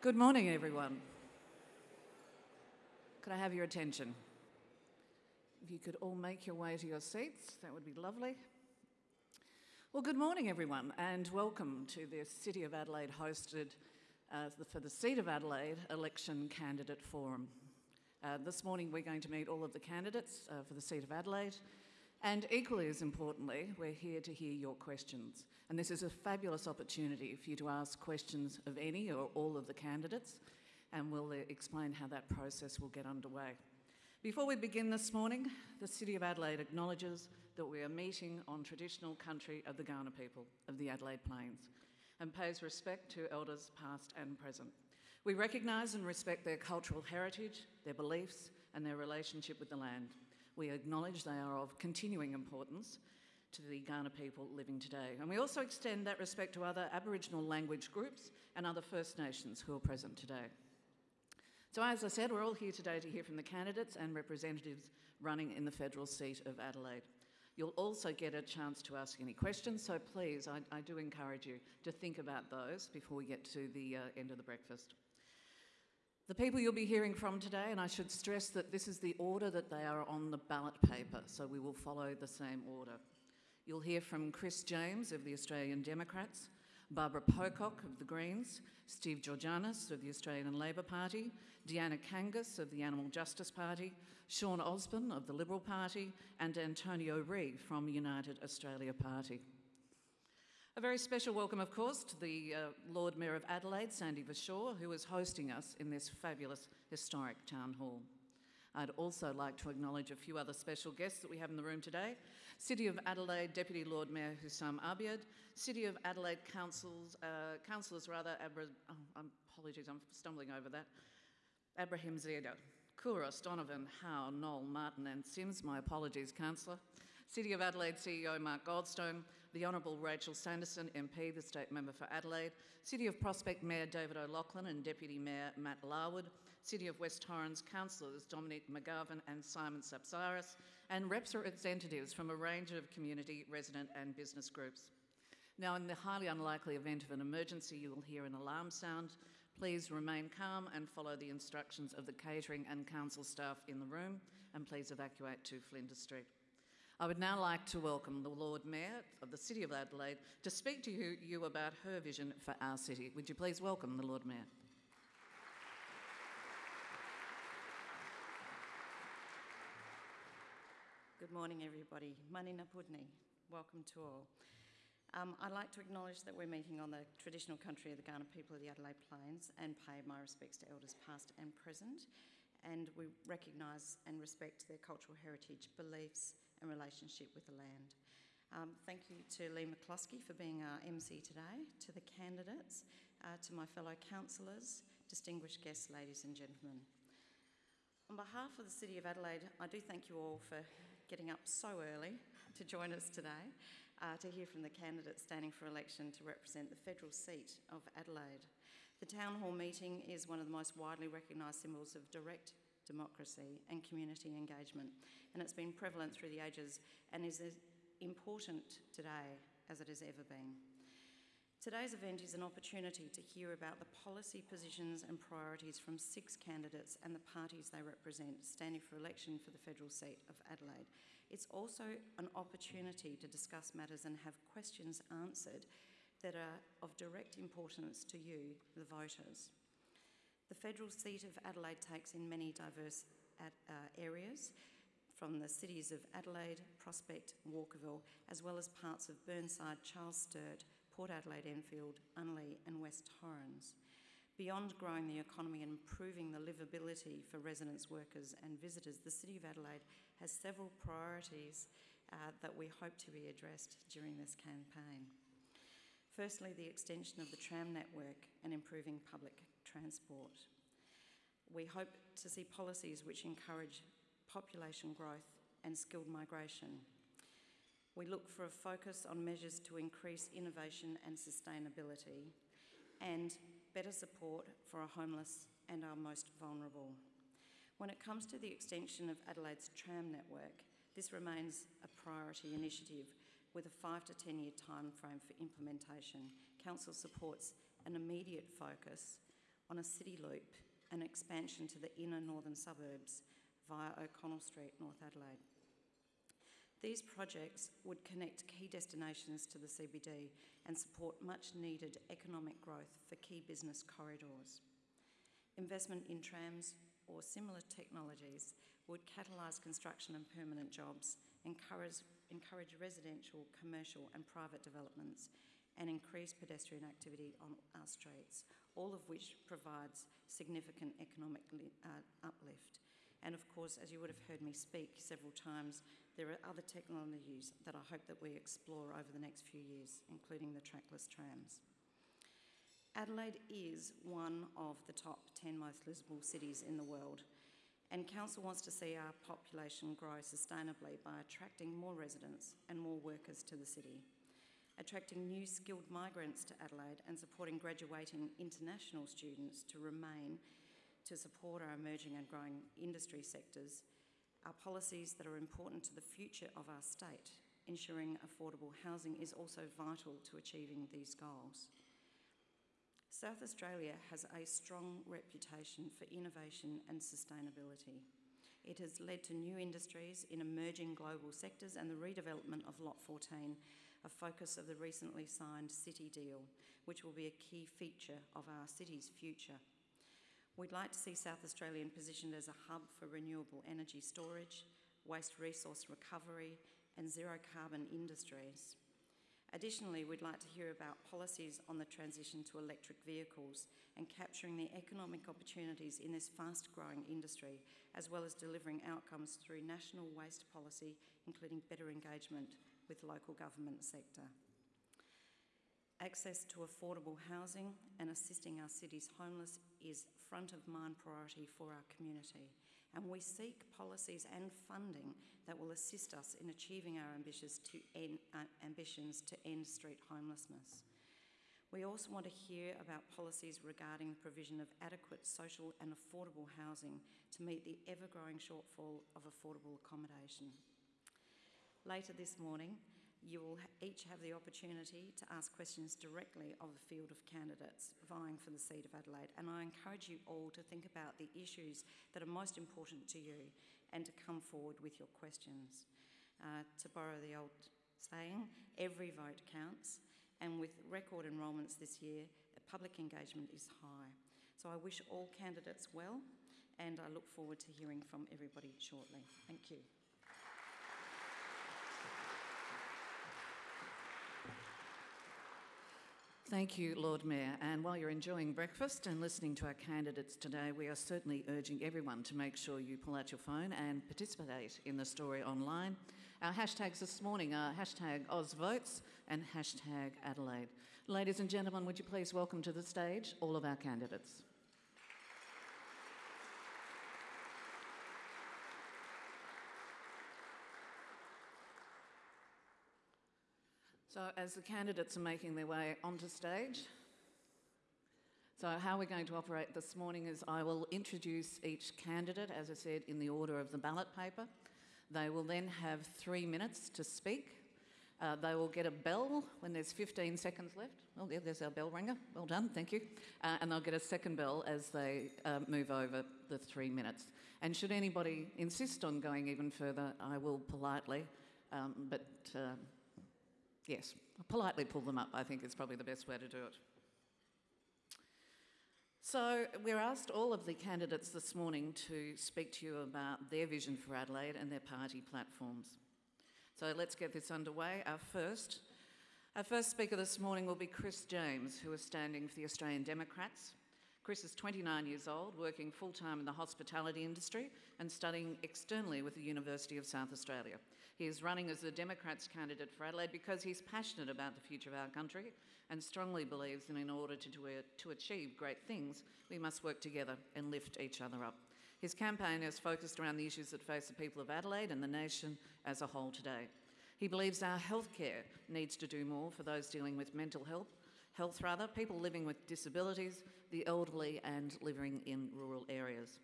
Good morning, everyone. Could I have your attention? If you could all make your way to your seats, that would be lovely. Well, good morning, everyone, and welcome to the City of Adelaide hosted uh, for the Seat of Adelaide Election Candidate Forum. Uh, this morning, we're going to meet all of the candidates uh, for the Seat of Adelaide, and equally as importantly, we're here to hear your questions. And this is a fabulous opportunity for you to ask questions of any or all of the candidates, and we'll uh, explain how that process will get underway. Before we begin this morning, the City of Adelaide acknowledges that we are meeting on traditional country of the Kaurna people of the Adelaide Plains and pays respect to elders past and present. We recognise and respect their cultural heritage, their beliefs and their relationship with the land. We acknowledge they are of continuing importance to the Kaurna people living today. And we also extend that respect to other Aboriginal language groups and other First Nations who are present today. So as I said, we're all here today to hear from the candidates and representatives running in the federal seat of Adelaide. You'll also get a chance to ask any questions, so please, I, I do encourage you to think about those before we get to the uh, end of the breakfast. The people you'll be hearing from today, and I should stress that this is the order that they are on the ballot paper, so we will follow the same order. You'll hear from Chris James of the Australian Democrats, Barbara Pocock of the Greens, Steve Georganas of the Australian Labor Party, Deanna Kangas of the Animal Justice Party, Sean Osborne of the Liberal Party, and Antonio Ree from United Australia Party. A very special welcome, of course, to the uh, Lord Mayor of Adelaide, Sandy Verschoor, who is hosting us in this fabulous historic town hall. I'd also like to acknowledge a few other special guests that we have in the room today. City of Adelaide Deputy Lord Mayor Hussam Abiad, City of Adelaide Councils, uh, Councillors rather, Abra, oh, apologies, I'm stumbling over that, Abrahimzadeh, Couros, Donovan, Hou, Knoll, Martin and Simms, my apologies, Councillor. City of Adelaide CEO Mark Goldstone, the Honourable Rachel Sanderson, MP, the State Member for Adelaide, City of Prospect Mayor David O'Loughlin and Deputy Mayor Matt Larwood, City of West Torrens councillors Dominic McGovern and Simon Sapsaris, and Reps representatives from a range of community, resident and business groups. Now, in the highly unlikely event of an emergency, you will hear an alarm sound. Please remain calm and follow the instructions of the catering and council staff in the room, and please evacuate to Flinders Street. I would now like to welcome the Lord Mayor of the City of Adelaide to speak to you, about her vision for our city. Would you please welcome the Lord Mayor? Good morning, everybody. Manina Pudni. Welcome to all. Um, I'd like to acknowledge that we're meeting on the traditional country of the Kaurna people of the Adelaide Plains and pay my respects to elders past and present. And we recognise and respect their cultural heritage, beliefs, and relationship with the land. Um, thank you to Lee McCluskey for being our MC today, to the candidates, uh, to my fellow councillors, distinguished guests, ladies and gentlemen. On behalf of the City of Adelaide, I do thank you all for getting up so early to join us today uh, to hear from the candidates standing for election to represent the federal seat of Adelaide. The Town Hall meeting is one of the most widely recognised symbols of direct democracy and community engagement and it's been prevalent through the ages and is as important today as it has ever been. Today's event is an opportunity to hear about the policy positions and priorities from six candidates and the parties they represent standing for election for the federal seat of Adelaide. It's also an opportunity to discuss matters and have questions answered that are of direct importance to you, the voters. The federal seat of Adelaide takes in many diverse uh, areas, from the cities of Adelaide, Prospect, Walkerville, as well as parts of Burnside, Charles Sturt, Port Adelaide Enfield, Unley and West Torrens. Beyond growing the economy and improving the livability for residents, workers and visitors, the City of Adelaide has several priorities uh, that we hope to be addressed during this campaign. Firstly, the extension of the tram network and improving public transport. We hope to see policies which encourage population growth and skilled migration. We look for a focus on measures to increase innovation and sustainability and better support for our homeless and our most vulnerable. When it comes to the extension of Adelaide's tram network, this remains a priority initiative with a five to 10 year time frame for implementation. Council supports an immediate focus on a city loop and expansion to the inner northern suburbs via O'Connell Street, North Adelaide. These projects would connect key destinations to the CBD and support much needed economic growth for key business corridors. Investment in trams or similar technologies would catalyse construction and permanent jobs, encourage, encourage residential, commercial, and private developments, and increase pedestrian activity on our streets, all of which provides significant economic uh, uplift. And of course, as you would have heard me speak several times, there are other technologies that I hope that we explore over the next few years, including the trackless trams. Adelaide is one of the top 10 most livable cities in the world, and Council wants to see our population grow sustainably by attracting more residents and more workers to the city, attracting new skilled migrants to Adelaide and supporting graduating international students to remain to support our emerging and growing industry sectors are policies that are important to the future of our state. Ensuring affordable housing is also vital to achieving these goals. South Australia has a strong reputation for innovation and sustainability. It has led to new industries in emerging global sectors and the redevelopment of Lot 14, a focus of the recently signed City Deal, which will be a key feature of our city's future. We'd like to see South Australian positioned as a hub for renewable energy storage, waste resource recovery, and zero carbon industries. Additionally, we'd like to hear about policies on the transition to electric vehicles and capturing the economic opportunities in this fast growing industry, as well as delivering outcomes through national waste policy, including better engagement with local government sector. Access to affordable housing and assisting our city's homeless is front of mind priority for our community. And we seek policies and funding that will assist us in achieving our ambitions to end, uh, ambitions to end street homelessness. We also want to hear about policies regarding the provision of adequate social and affordable housing to meet the ever growing shortfall of affordable accommodation. Later this morning, you will each have the opportunity to ask questions directly of the field of candidates vying for the seat of Adelaide. And I encourage you all to think about the issues that are most important to you and to come forward with your questions. Uh, to borrow the old saying, every vote counts. And with record enrolments this year, public engagement is high. So I wish all candidates well, and I look forward to hearing from everybody shortly. Thank you. Thank you, Lord Mayor. And while you're enjoying breakfast and listening to our candidates today, we are certainly urging everyone to make sure you pull out your phone and participate in the story online. Our hashtags this morning are hashtag AusVotes and hashtag Adelaide. Ladies and gentlemen, would you please welcome to the stage all of our candidates. So as the candidates are making their way onto stage, so how we're going to operate this morning is I will introduce each candidate, as I said, in the order of the ballot paper. They will then have three minutes to speak. Uh, they will get a bell when there's 15 seconds left. Oh, yeah, there's our bell ringer. Well done, thank you. Uh, and they'll get a second bell as they uh, move over the three minutes. And should anybody insist on going even further, I will politely, um, but uh, Yes, politely pull them up, I think is probably the best way to do it. So, we're asked all of the candidates this morning to speak to you about their vision for Adelaide and their party platforms. So, let's get this underway. Our first, our first speaker this morning will be Chris James, who is standing for the Australian Democrats. Chris is 29 years old, working full time in the hospitality industry and studying externally with the University of South Australia. He is running as the Democrats candidate for Adelaide because he's passionate about the future of our country and strongly believes that in order to, do, to achieve great things, we must work together and lift each other up. His campaign is focused around the issues that face the people of Adelaide and the nation as a whole today. He believes our healthcare needs to do more for those dealing with mental health, health rather, people living with disabilities, the elderly and living in rural areas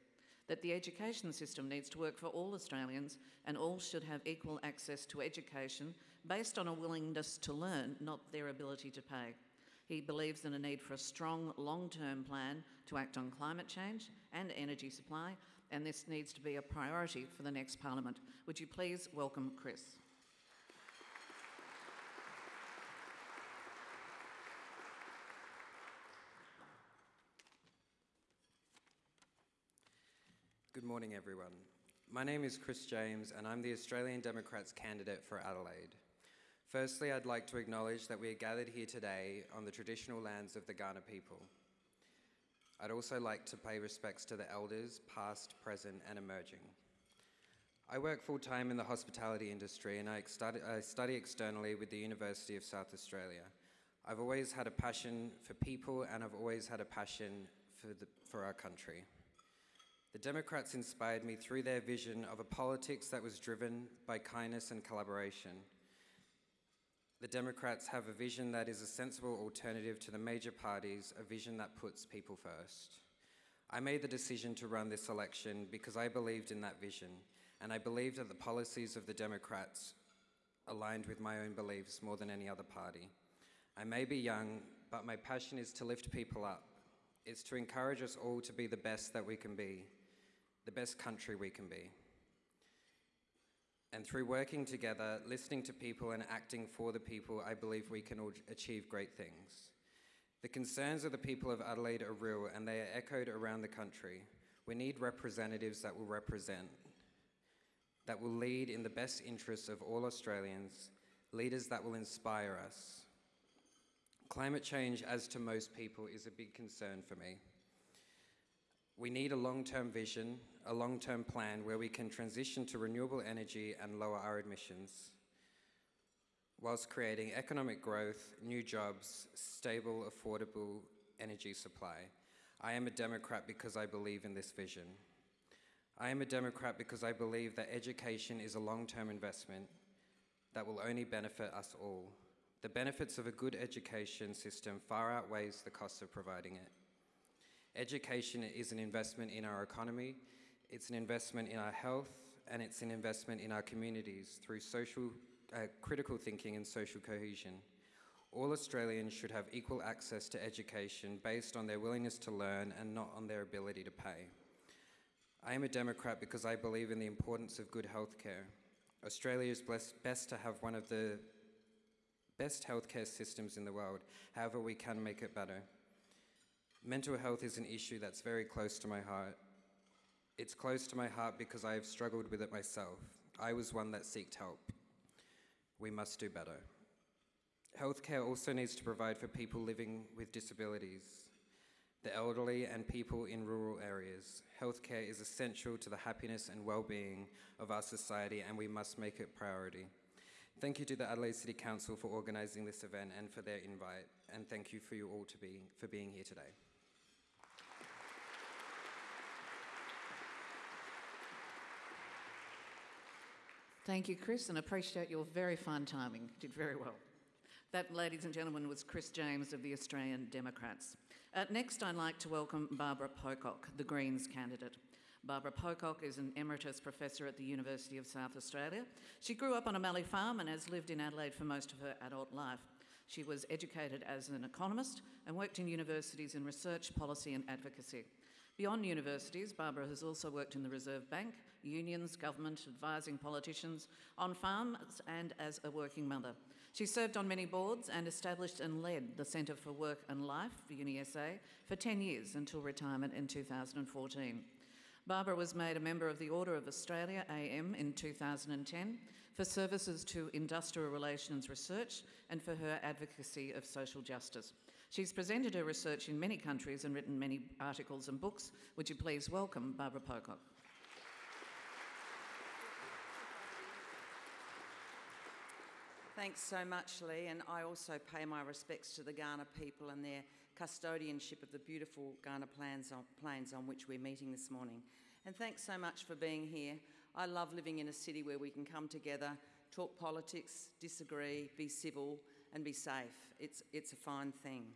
that the education system needs to work for all Australians and all should have equal access to education based on a willingness to learn, not their ability to pay. He believes in a need for a strong long term plan to act on climate change and energy supply, and this needs to be a priority for the next Parliament. Would you please welcome Chris? Good morning, everyone. My name is Chris James, and I'm the Australian Democrats candidate for Adelaide. Firstly, I'd like to acknowledge that we are gathered here today on the traditional lands of the Kaurna people. I'd also like to pay respects to the elders, past, present, and emerging. I work full time in the hospitality industry and I study, I study externally with the University of South Australia. I've always had a passion for people and I've always had a passion for, the, for our country. The Democrats inspired me through their vision of a politics that was driven by kindness and collaboration. The Democrats have a vision that is a sensible alternative to the major parties, a vision that puts people first. I made the decision to run this election because I believed in that vision, and I believed that the policies of the Democrats aligned with my own beliefs more than any other party. I may be young, but my passion is to lift people up. It's to encourage us all to be the best that we can be the best country we can be. And through working together, listening to people, and acting for the people, I believe we can all achieve great things. The concerns of the people of Adelaide are real and they are echoed around the country. We need representatives that will represent, that will lead in the best interests of all Australians, leaders that will inspire us. Climate change, as to most people, is a big concern for me. We need a long-term vision, a long-term plan where we can transition to renewable energy and lower our emissions, whilst creating economic growth, new jobs, stable, affordable energy supply. I am a Democrat because I believe in this vision. I am a Democrat because I believe that education is a long-term investment that will only benefit us all. The benefits of a good education system far outweighs the cost of providing it. Education is an investment in our economy, it's an investment in our health, and it's an investment in our communities through social, uh, critical thinking and social cohesion. All Australians should have equal access to education based on their willingness to learn and not on their ability to pay. I am a Democrat because I believe in the importance of good healthcare. Australia is blessed, best to have one of the best healthcare systems in the world. However, we can make it better. Mental health is an issue that's very close to my heart. It's close to my heart because I have struggled with it myself. I was one that sought help. We must do better. Healthcare also needs to provide for people living with disabilities, the elderly, and people in rural areas. Healthcare is essential to the happiness and well-being of our society, and we must make it priority. Thank you to the Adelaide City Council for organising this event and for their invite, and thank you for you all to be, for being here today. Thank you, Chris, and appreciate your very fine timing. Did very well. That, ladies and gentlemen, was Chris James of the Australian Democrats. Uh, next, I'd like to welcome Barbara Pocock, the Greens candidate. Barbara Pocock is an emeritus professor at the University of South Australia. She grew up on a Mallee farm and has lived in Adelaide for most of her adult life. She was educated as an economist and worked in universities in research, policy, and advocacy. Beyond universities, Barbara has also worked in the Reserve Bank, unions, government, advising politicians, on farms, and as a working mother. She served on many boards and established and led the Centre for Work and Life UniSA for 10 years until retirement in 2014. Barbara was made a member of the Order of Australia AM in 2010 for services to industrial relations research and for her advocacy of social justice. She's presented her research in many countries and written many articles and books. Would you please welcome Barbara Pocock? Thanks so much, Lee, and I also pay my respects to the Kaurna people and their custodianship of the beautiful Kaurna plains on, plains on which we're meeting this morning. And thanks so much for being here. I love living in a city where we can come together, talk politics, disagree, be civil, and be safe. It's, it's a fine thing.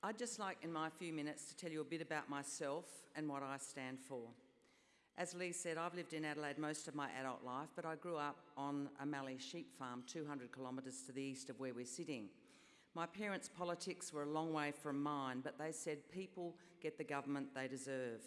I'd just like, in my few minutes, to tell you a bit about myself and what I stand for. As Lee said, I've lived in Adelaide most of my adult life, but I grew up on a Mallee sheep farm 200 kilometres to the east of where we're sitting. My parents' politics were a long way from mine, but they said people get the government they deserve.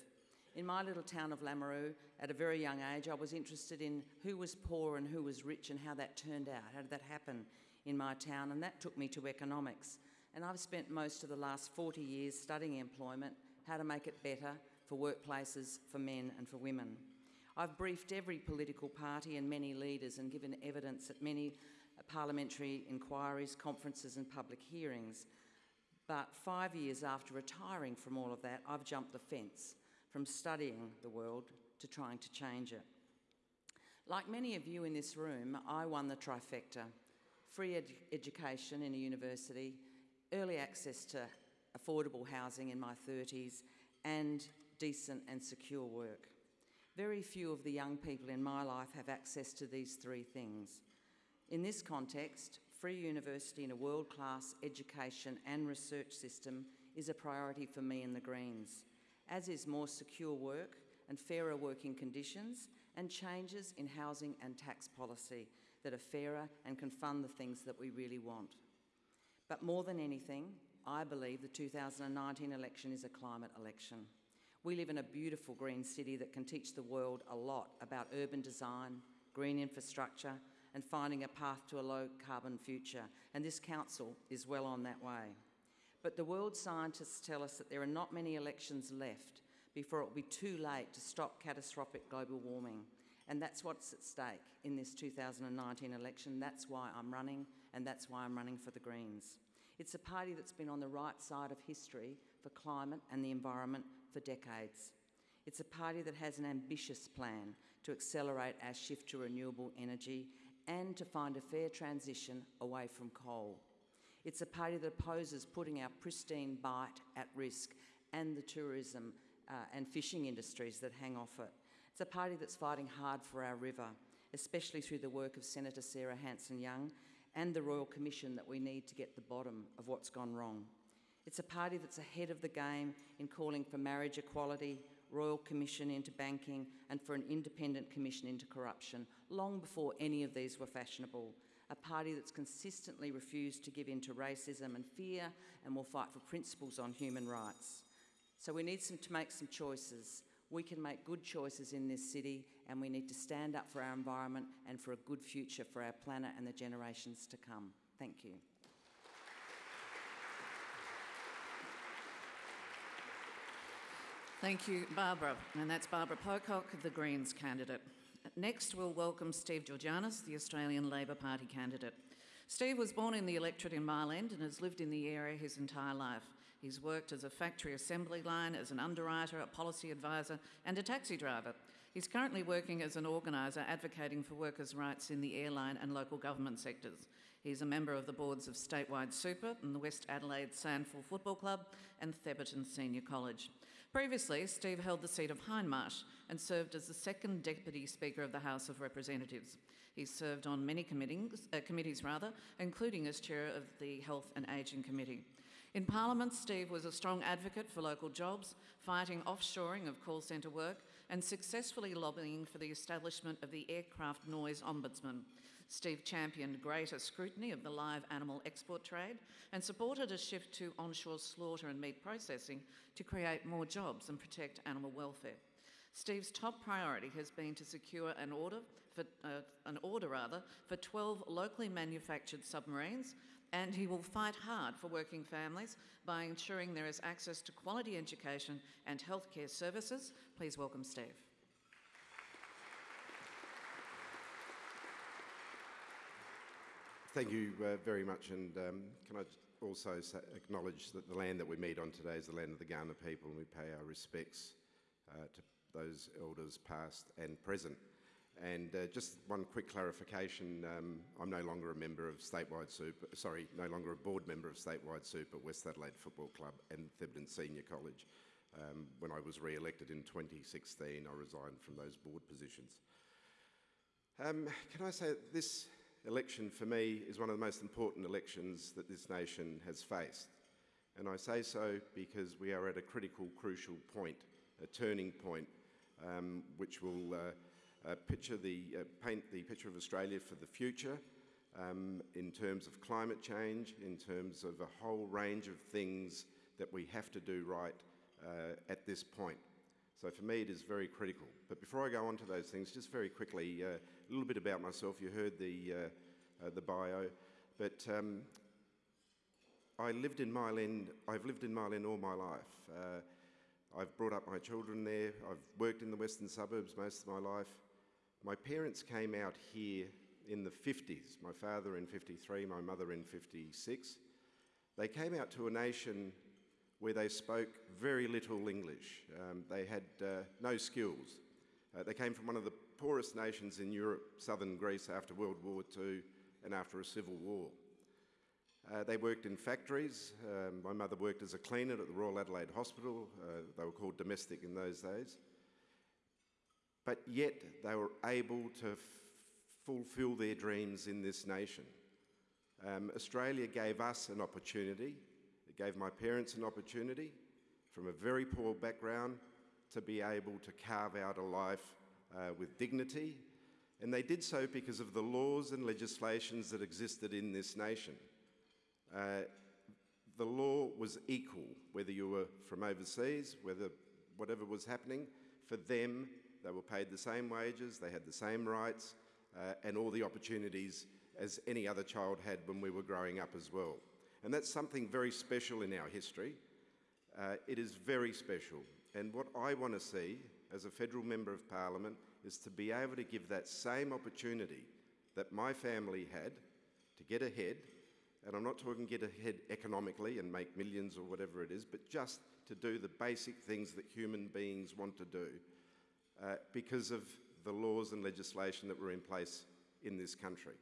In my little town of Lameroo, at a very young age, I was interested in who was poor and who was rich and how that turned out. How did that happen in my town? And that took me to economics. And I've spent most of the last 40 years studying employment, how to make it better for workplaces, for men and for women. I've briefed every political party and many leaders and given evidence at many uh, parliamentary inquiries, conferences, and public hearings. But five years after retiring from all of that, I've jumped the fence from studying the world to trying to change it. Like many of you in this room, I won the trifecta free ed education in a university, early access to affordable housing in my 30s, and decent and secure work. Very few of the young people in my life have access to these three things. In this context, free university and a world-class education and research system is a priority for me and the Greens, as is more secure work and fairer working conditions and changes in housing and tax policy that are fairer and can fund the things that we really want. But more than anything, I believe the 2019 election is a climate election. We live in a beautiful green city that can teach the world a lot about urban design, green infrastructure, and finding a path to a low carbon future, and this council is well on that way. But the world scientists tell us that there are not many elections left before it will be too late to stop catastrophic global warming. And that's what's at stake in this 2019 election. That's why I'm running, and that's why I'm running for the Greens. It's a party that's been on the right side of history for climate and the environment for decades. It's a party that has an ambitious plan to accelerate our shift to renewable energy and to find a fair transition away from coal. It's a party that opposes putting our pristine bight at risk and the tourism uh, and fishing industries that hang off it. It's a party that's fighting hard for our river, especially through the work of Senator Sarah Hanson-Young and the Royal Commission that we need to get the bottom of what's gone wrong. It's a party that's ahead of the game in calling for marriage equality, Royal Commission into banking, and for an independent commission into corruption, long before any of these were fashionable. A party that's consistently refused to give in to racism and fear and will fight for principles on human rights. So we need some, to make some choices. We can make good choices in this city and we need to stand up for our environment and for a good future for our planet and the generations to come. Thank you. Thank you, Barbara. And that's Barbara Pocock, the Greens candidate. Next, we'll welcome Steve Georganas, the Australian Labor Party candidate. Steve was born in the electorate in End and has lived in the area his entire life. He's worked as a factory assembly line, as an underwriter, a policy advisor, and a taxi driver. He's currently working as an organiser advocating for workers' rights in the airline and local government sectors. He's a member of the boards of Statewide Super and the West Adelaide Sandful Football Club and Thebarton Senior College. Previously, Steve held the seat of Hindmarsh and served as the second Deputy Speaker of the House of Representatives. He's served on many committees, uh, committees rather, including as Chair of the Health and Ageing Committee. In Parliament, Steve was a strong advocate for local jobs, fighting offshoring of call centre work, and successfully lobbying for the establishment of the Aircraft Noise Ombudsman. Steve championed greater scrutiny of the live animal export trade and supported a shift to onshore slaughter and meat processing to create more jobs and protect animal welfare. Steve's top priority has been to secure an order for uh, an order rather for 12 locally manufactured submarines and he will fight hard for working families by ensuring there is access to quality education and healthcare services. Please welcome Steve. Thank you uh, very much, and um, can I also acknowledge that the land that we meet on today is the land of the Kaurna people, and we pay our respects uh, to those elders past and present. And uh, just one quick clarification, um, I'm no longer a member of Statewide Super, sorry, no longer a board member of Statewide Super, West Adelaide Football Club and Thebarton Senior College. Um, when I was re-elected in 2016, I resigned from those board positions. Um, can I say this election for me is one of the most important elections that this nation has faced. And I say so because we are at a critical, crucial point, a turning point, um, which will uh, uh, picture the, uh, paint the picture of Australia for the future um, in terms of climate change, in terms of a whole range of things that we have to do right uh, at this point. So for me, it is very critical. But before I go on to those things, just very quickly, uh, a little bit about myself. You heard the, uh, uh the bio, but um, I lived in Mile I've lived in Mile all my life. I've brought up my children there. I've worked in the western suburbs most of my life. My parents came out here in the 50s, my father in 53, my mother in 56. They came out to a nation where they spoke very little English. Um, they had uh, no skills. Uh, they came from one of the poorest nations in Europe, southern Greece, after World War II and after a civil war. Uh, they worked in factories. Um, my mother worked as a cleaner at the Royal Adelaide Hospital. Uh, they were called domestic in those days. But yet they were able to fulfill their dreams in this nation. Um, Australia gave us an opportunity it gave my parents an opportunity from a very poor background to be able to carve out a life uh, with dignity. And they did so because of the laws and legislations that existed in this nation. Uh, the law was equal, whether you were from overseas, whether whatever was happening. For them, they were paid the same wages, they had the same rights, uh, and all the opportunities as any other child had when we were growing up as well. And that's something very special in our history. Uh, it is very special. And what I want to see as a federal member of parliament is to be able to give that same opportunity that my family had to get ahead. And I'm not talking get ahead economically and make millions or whatever it is, but just to do the basic things that human beings want to do uh, because of the laws and legislation that were in place in this country.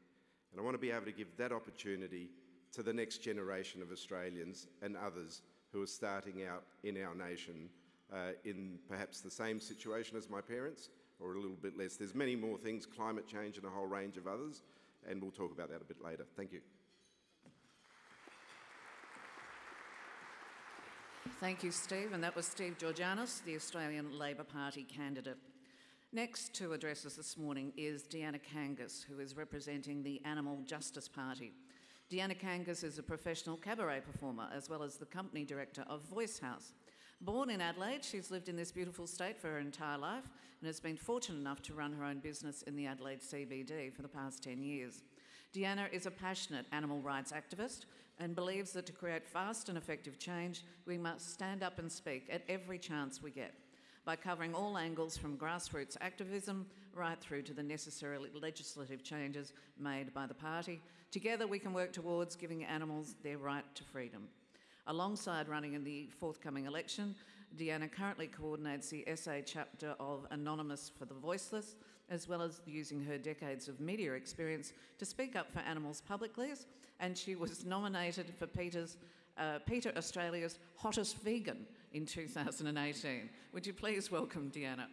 And I want to be able to give that opportunity to the next generation of Australians and others who are starting out in our nation uh, in perhaps the same situation as my parents or a little bit less. There's many more things, climate change and a whole range of others, and we'll talk about that a bit later. Thank you. Thank you, Steve. And that was Steve Georganas, the Australian Labor Party candidate. Next to address us this morning is Deanna Kangas, who is representing the Animal Justice Party. Deanna Kangas is a professional cabaret performer as well as the company director of Voice House. Born in Adelaide, she's lived in this beautiful state for her entire life and has been fortunate enough to run her own business in the Adelaide CBD for the past 10 years. Deanna is a passionate animal rights activist and believes that to create fast and effective change, we must stand up and speak at every chance we get by covering all angles from grassroots activism right through to the necessary legislative changes made by the party. Together we can work towards giving animals their right to freedom. Alongside running in the forthcoming election, Deanna currently coordinates the SA chapter of Anonymous for the Voiceless, as well as using her decades of media experience to speak up for animals publicly. And she was nominated for Peter's, uh, PETA Australia's Hottest Vegan in 2018. Would you please welcome Deanna?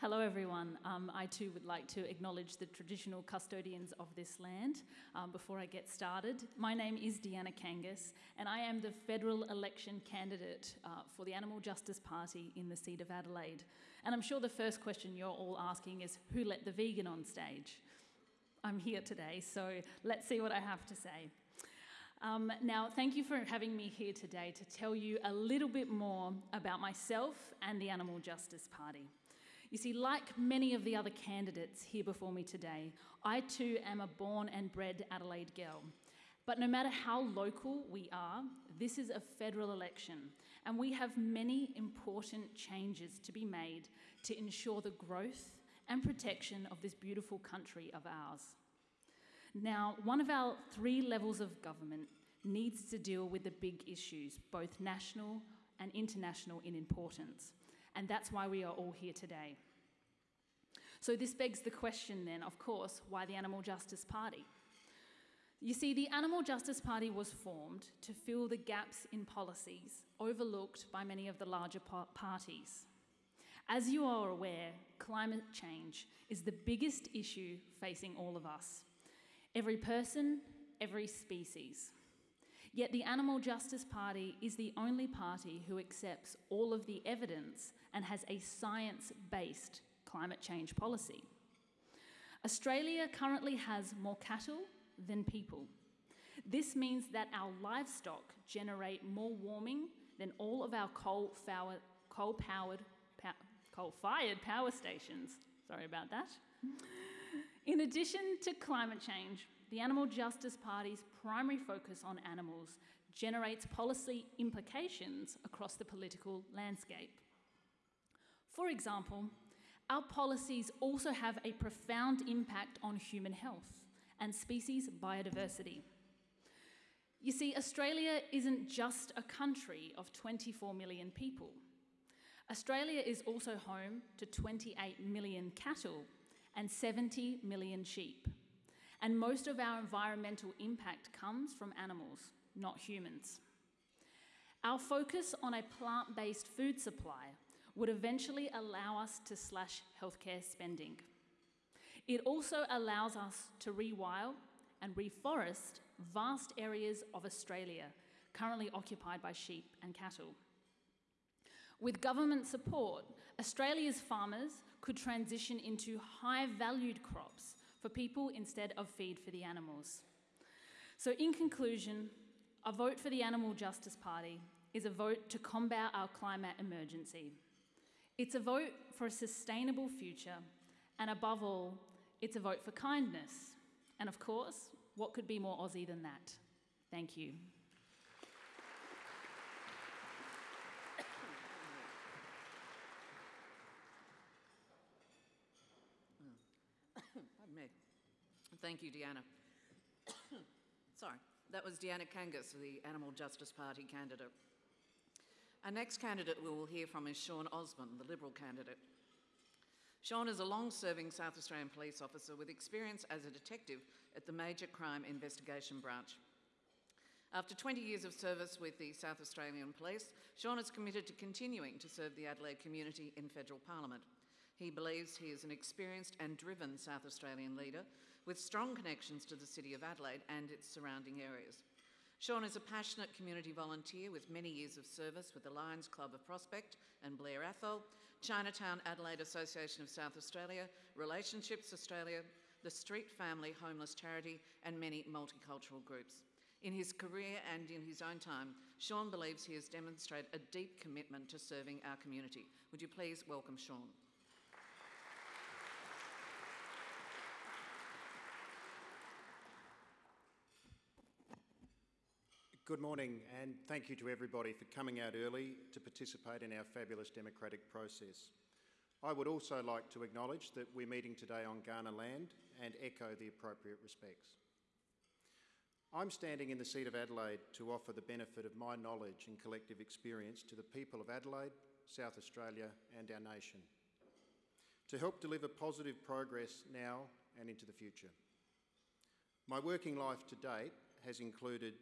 Hello, everyone. Um, I too would like to acknowledge the traditional custodians of this land um, before I get started. My name is Deanna Kangas, and I am the federal election candidate uh, for the Animal Justice Party in the seat of Adelaide. And I'm sure the first question you're all asking is who let the vegan on stage? I'm here today, so let's see what I have to say. Um, now, thank you for having me here today to tell you a little bit more about myself and the Animal Justice Party. You see, like many of the other candidates here before me today, I too am a born and bred Adelaide girl. But no matter how local we are, this is a federal election, and we have many important changes to be made to ensure the growth and protection of this beautiful country of ours. Now, one of our three levels of government needs to deal with the big issues, both national and international in importance and that's why we are all here today. So, this begs the question then, of course, why the Animal Justice Party? You see, the Animal Justice Party was formed to fill the gaps in policies overlooked by many of the larger parties. As you are aware, climate change is the biggest issue facing all of us every person, every species. Yet the Animal Justice Party is the only party who accepts all of the evidence and has a science based climate change policy. Australia currently has more cattle than people. This means that our livestock generate more warming than all of our coal powered, coal powered, coal fired power stations. Sorry about that. In addition to climate change, the Animal Justice Party's primary focus on animals generates policy implications across the political landscape. For example, our policies also have a profound impact on human health and species biodiversity. You see, Australia isn't just a country of 24 million people. Australia is also home to 28 million cattle and 70 million sheep. And most of our environmental impact comes from animals, not humans. Our focus on a plant based food supply would eventually allow us to slash healthcare spending. It also allows us to rewild and reforest vast areas of Australia currently occupied by sheep and cattle. With government support, Australia's farmers could transition into high valued crops for people instead of feed for the animals. So, in conclusion, a vote for the Animal Justice Party is a vote to combat our climate emergency. It's a vote for a sustainable future, and above all, it's a vote for kindness. And of course, what could be more Aussie than that? Thank you. Thank you, Deanna. Sorry, that was Deanna Kangas, the Animal Justice Party candidate. Our next candidate we will hear from is Sean Osborne, the Liberal candidate. Sean is a long serving South Australian police officer with experience as a detective at the Major Crime Investigation Branch. After 20 years of service with the South Australian Police, Sean is committed to continuing to serve the Adelaide community in federal parliament. He believes he is an experienced and driven South Australian leader with strong connections to the City of Adelaide and its surrounding areas. Sean is a passionate community volunteer with many years of service with the Lions Club of Prospect and Blair Athol, Chinatown Adelaide Association of South Australia, Relationships Australia, the Street Family Homeless Charity, and many multicultural groups. In his career and in his own time, Sean believes he has demonstrated a deep commitment to serving our community. Would you please welcome Sean? Good morning, and thank you to everybody for coming out early to participate in our fabulous democratic process. I would also like to acknowledge that we're meeting today on Kaurna land and echo the appropriate respects. I'm standing in the seat of Adelaide to offer the benefit of my knowledge and collective experience to the people of Adelaide, South Australia, and our nation to help deliver positive progress now and into the future. My working life to date has included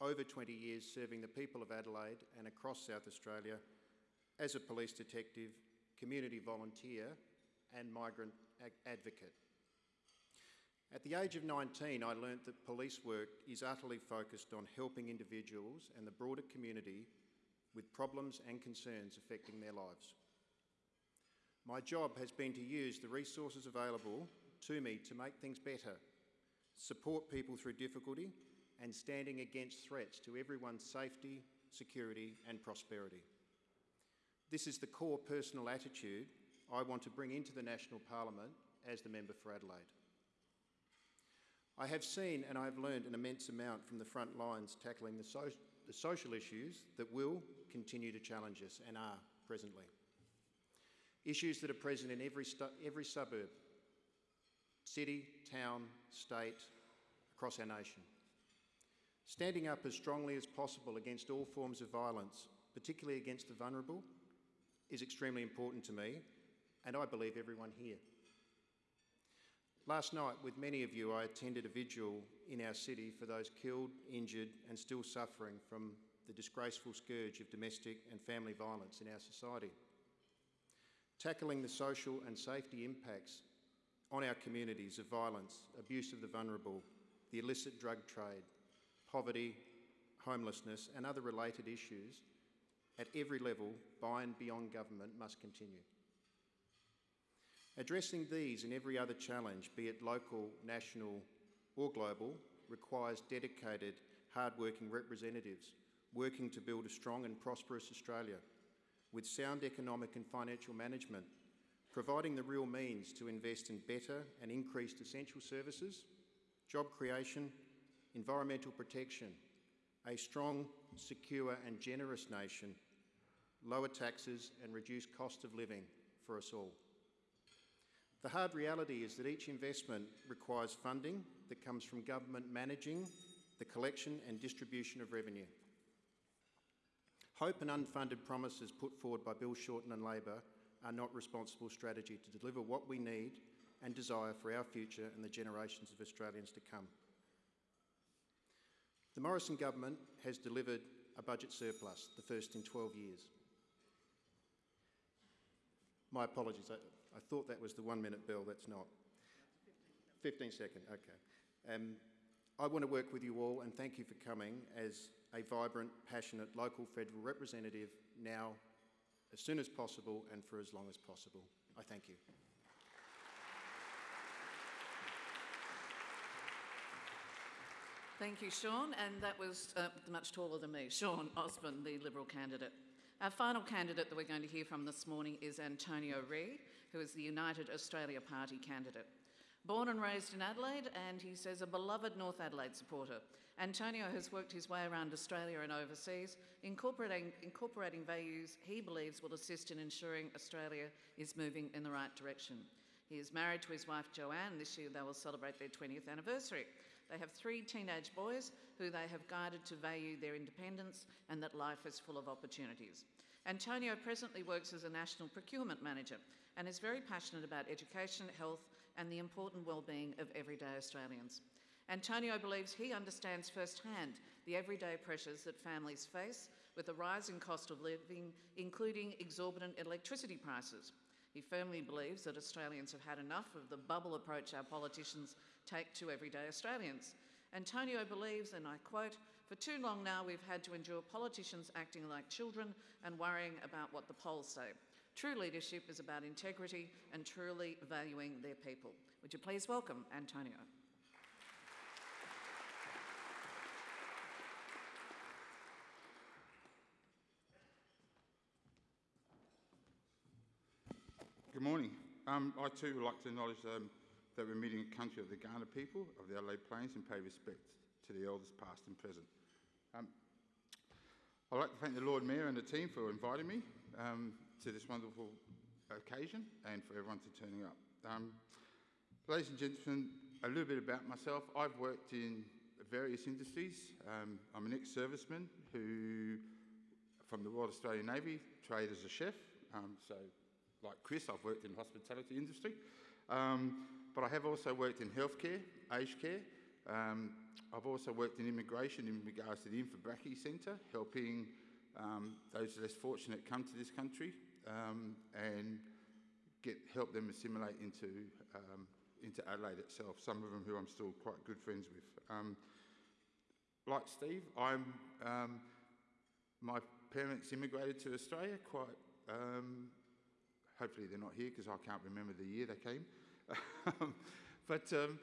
over 20 years serving the people of Adelaide and across South Australia as a police detective, community volunteer, and migrant advocate. At the age of 19, I learnt that police work is utterly focused on helping individuals and the broader community with problems and concerns affecting their lives. My job has been to use the resources available to me to make things better, support people through difficulty, and standing against threats to everyone's safety, security, and prosperity. This is the core personal attitude I want to bring into the National Parliament as the member for Adelaide. I have seen and I have learned an immense amount from the front lines tackling the, so the social issues that will continue to challenge us and are presently. Issues that are present in every, every suburb, city, town, state, across our nation. Standing up as strongly as possible against all forms of violence, particularly against the vulnerable, is extremely important to me, and I believe everyone here. Last night, with many of you, I attended a vigil in our city for those killed, injured, and still suffering from the disgraceful scourge of domestic and family violence in our society. Tackling the social and safety impacts on our communities of violence, abuse of the vulnerable, the illicit drug trade, poverty, homelessness and other related issues at every level by and beyond government must continue. Addressing these and every other challenge, be it local, national or global, requires dedicated, hard-working representatives working to build a strong and prosperous Australia with sound economic and financial management, providing the real means to invest in better and increased essential services, job creation, environmental protection, a strong, secure and generous nation, lower taxes and reduced cost of living for us all. The hard reality is that each investment requires funding that comes from government managing the collection and distribution of revenue. Hope and unfunded promises put forward by Bill Shorten and Labor are not responsible strategy to deliver what we need and desire for our future and the generations of Australians to come. The Morrison government has delivered a budget surplus, the first in 12 years. My apologies, I, I thought that was the one minute bill, that's not. 15 second, okay. Um, I want to work with you all and thank you for coming as a vibrant, passionate local federal representative now, as soon as possible and for as long as possible. I thank you. Thank you, Sean. And that was uh, much taller than me, Sean Osborne, the Liberal candidate. Our final candidate that we're going to hear from this morning is Antonio Ree, who is the United Australia Party candidate. Born and raised in Adelaide, and he says a beloved North Adelaide supporter. Antonio has worked his way around Australia and overseas, incorporating, incorporating values he believes will assist in ensuring Australia is moving in the right direction. He is married to his wife Joanne. This year they will celebrate their 20th anniversary. They have three teenage boys who they have guided to value their independence and that life is full of opportunities. Antonio presently works as a national procurement manager and is very passionate about education, health, and the important well-being of everyday Australians. Antonio believes he understands firsthand the everyday pressures that families face with the rising cost of living, including exorbitant electricity prices. He firmly believes that Australians have had enough of the bubble approach our politicians take to everyday Australians. Antonio believes, and I quote, for too long now we've had to endure politicians acting like children and worrying about what the polls say. True leadership is about integrity and truly valuing their people. Would you please welcome Antonio? Good morning. Um, I too would like to acknowledge um, that we're meeting a country of the Kaurna people of the Adelaide Plains and pay respect to the elders past and present. Um, I'd like to thank the Lord Mayor and the team for inviting me um, to this wonderful occasion and for everyone to turning up. Um, ladies and gentlemen, a little bit about myself. I've worked in various industries. Um, I'm an ex-serviceman who, from the Royal Australian Navy, trained as a chef. So, like Chris, I've worked in the hospitality industry. Um, but I have also worked in healthcare, aged care. Um, I've also worked in immigration in regards to the Inverbrackie Centre, helping um, those less fortunate come to this country um, and get help them assimilate into um, into Adelaide itself. Some of them who I'm still quite good friends with. Um, like Steve, I'm um, my parents immigrated to Australia quite. Hopefully they're not here because I can't remember the year they came. but, um,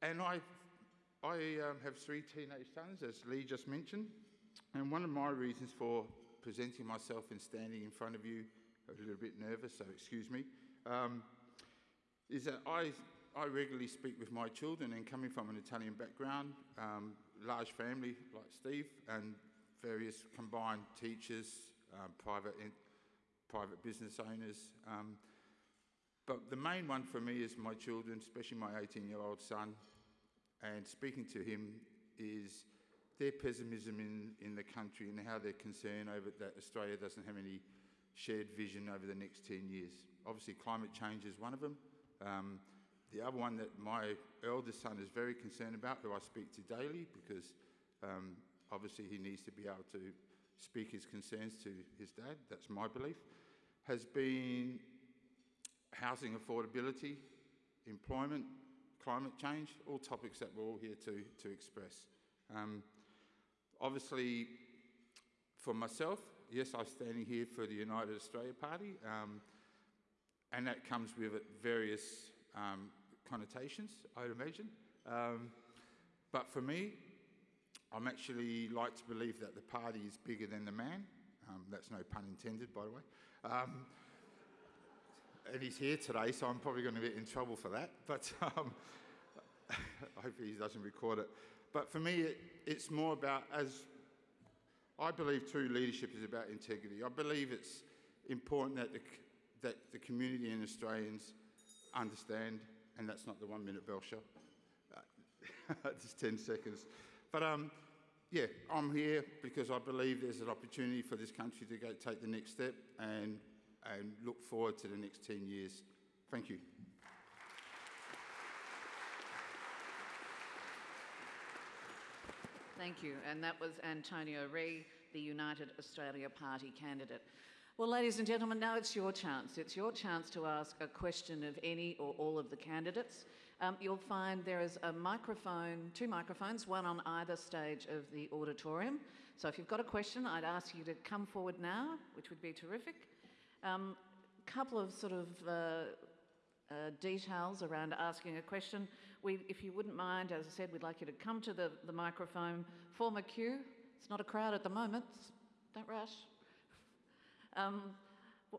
and I, I um, have three teenage sons, as Lee just mentioned. And one of my reasons for presenting myself and standing in front of you, a little bit nervous, so excuse me, um, is that I, I regularly speak with my children, and coming from an Italian background, um, large family like Steve, and various combined teachers, um, private, private business owners, um, but the main one for me is my children, especially my 18 year old son. And speaking to him is their pessimism in, in the country and how they're concerned over that Australia doesn't have any shared vision over the next 10 years. Obviously, climate change is one of them. Um, the other one that my eldest son is very concerned about, who I speak to daily, because um, obviously he needs to be able to speak his concerns to his dad, that's my belief, has been housing affordability, employment, climate change, all topics that we're all here to, to express. Um, obviously, for myself, yes, I'm standing here for the United Australia Party, um, and that comes with various um, connotations, I'd imagine. Um, but for me, I'm actually like to believe that the party is bigger than the man. Um, that's no pun intended, by the way. Um, and he's here today, so I'm probably going to get in trouble for that. But um, hopefully he doesn't record it. But for me, it, it's more about, as I believe true leadership is about integrity. I believe it's important that the, that the community and Australians understand, and that's not the one minute bell. Uh, just 10 seconds. But um, yeah, I'm here because I believe there's an opportunity for this country to go take the next step and, and look forward to the next 10 years. Thank you. Thank you. And that was Antonio Ree, the United Australia Party candidate. Well, ladies and gentlemen, now it's your chance. It's your chance to ask a question of any or all of the candidates. Um, you'll find there is a microphone, two microphones, one on either stage of the auditorium. So if you've got a question, I'd ask you to come forward now, which would be terrific. A um, couple of sort of uh, uh, details around asking a question. We, if you wouldn't mind, as I said, we'd like you to come to the, the microphone, form a queue. It's not a crowd at the moment, don't rush. Um,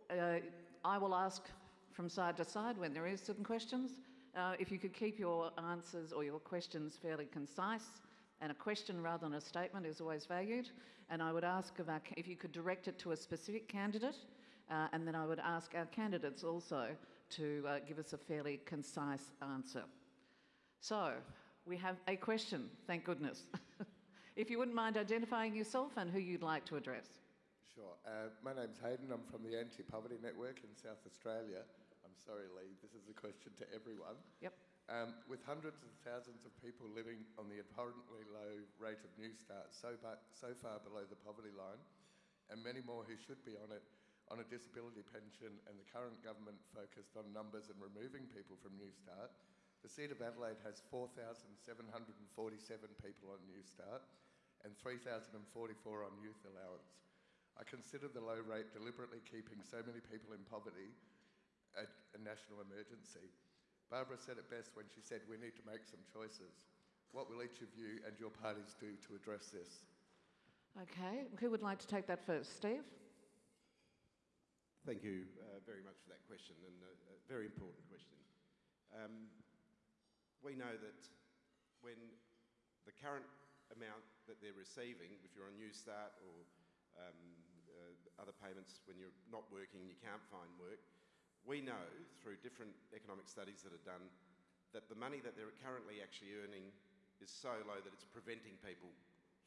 uh, I will ask from side to side when there is some questions. Uh, if you could keep your answers or your questions fairly concise, and a question rather than a statement is always valued. And I would ask our, if you could direct it to a specific candidate, uh, and then I would ask our candidates also to uh, give us a fairly concise answer. So, we have a question, thank goodness. if you wouldn't mind identifying yourself and who you'd like to address. Sure. Uh, my name's Hayden. I'm from the Anti Poverty Network in South Australia. I'm sorry, Lee, this is a question to everyone. Yep. Um, with hundreds of thousands of people living on the abhorrently low rate of New Start, so, so far below the poverty line, and many more who should be on it, on a disability pension, and the current government focused on numbers and removing people from New Start, the seat of Adelaide has 4,747 people on New Start and 3,044 on youth allowance. I consider the low rate deliberately keeping so many people in poverty a, a national emergency. Barbara said it best when she said we need to make some choices. What will each of you and your parties do to address this? Okay, who would like to take that first? Steve? Thank you uh, very much for that question, and a, a very important question. Um, we know that when the current amount that they're receiving, if you're on New Start or um, uh, other payments when you're not working and you can't find work, we know through different economic studies that are done that the money that they're currently actually earning is so low that it's preventing people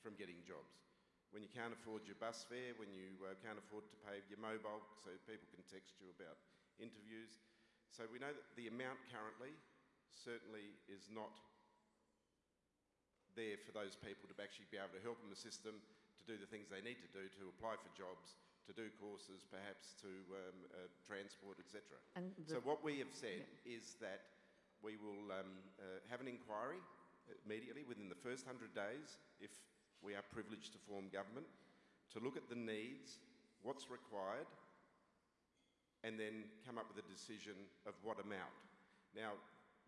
from getting jobs. When you can't afford your bus fare, when you uh, can't afford to pay your mobile so people can text you about interviews. So we know that the amount currently certainly is not there for those people to actually be able to help in the system to do the things they need to do to apply for jobs to do courses, perhaps to um, uh, transport, etc. So what we have said yeah. is that we will um, uh, have an inquiry immediately within the first 100 days, if we are privileged to form government, to look at the needs, what's required, and then come up with a decision of what amount. Now,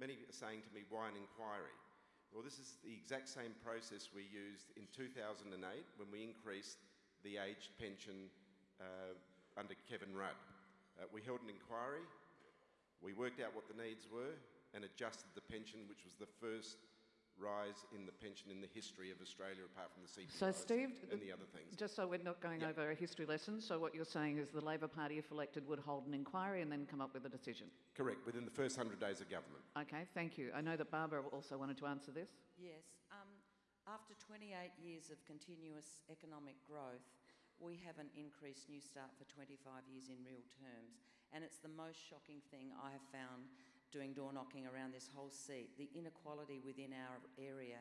many are saying to me, why an inquiry? Well, this is the exact same process we used in 2008 when we increased the aged pension uh, under Kevin Rudd. Uh, we held an inquiry, we worked out what the needs were, and adjusted the pension, which was the first rise in the pension in the history of Australia, apart from the CPI so Steve, and the other things. Just so we're not going yep. over a history lesson, so what you're saying is the Labor Party, if elected, would hold an inquiry and then come up with a decision? Correct, within the first 100 days of government. Okay, thank you. I know that Barbara also wanted to answer this. Yes. Um, after 28 years of continuous economic growth, we haven't increased New Start for 25 years in real terms. And it's the most shocking thing I have found doing door knocking around this whole seat. The inequality within our area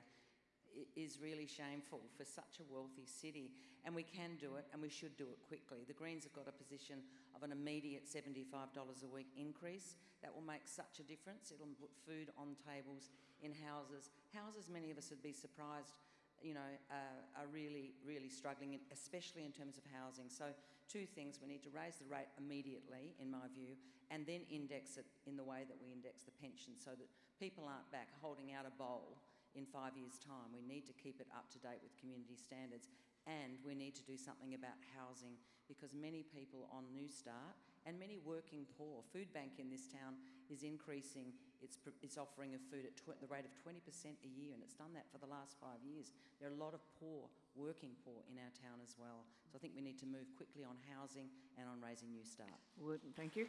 is really shameful for such a wealthy city. And we can do it and we should do it quickly. The Greens have got a position of an immediate $75 a week increase. That will make such a difference. It'll put food on tables in houses. Houses, many of us would be surprised you know, uh, are really, really struggling, especially in terms of housing. So, two things: we need to raise the rate immediately, in my view, and then index it in the way that we index the pension, so that people aren't back holding out a bowl in five years' time. We need to keep it up to date with community standards, and we need to do something about housing because many people on New Start and many working poor. Food Bank in this town is increasing its, its offering of food at tw- the rate of 20% a year, and it's done that for the last five years. There are a lot of poor, working poor in our town as well. So I think we need to move quickly on housing and on raising New Start. Would, thank you.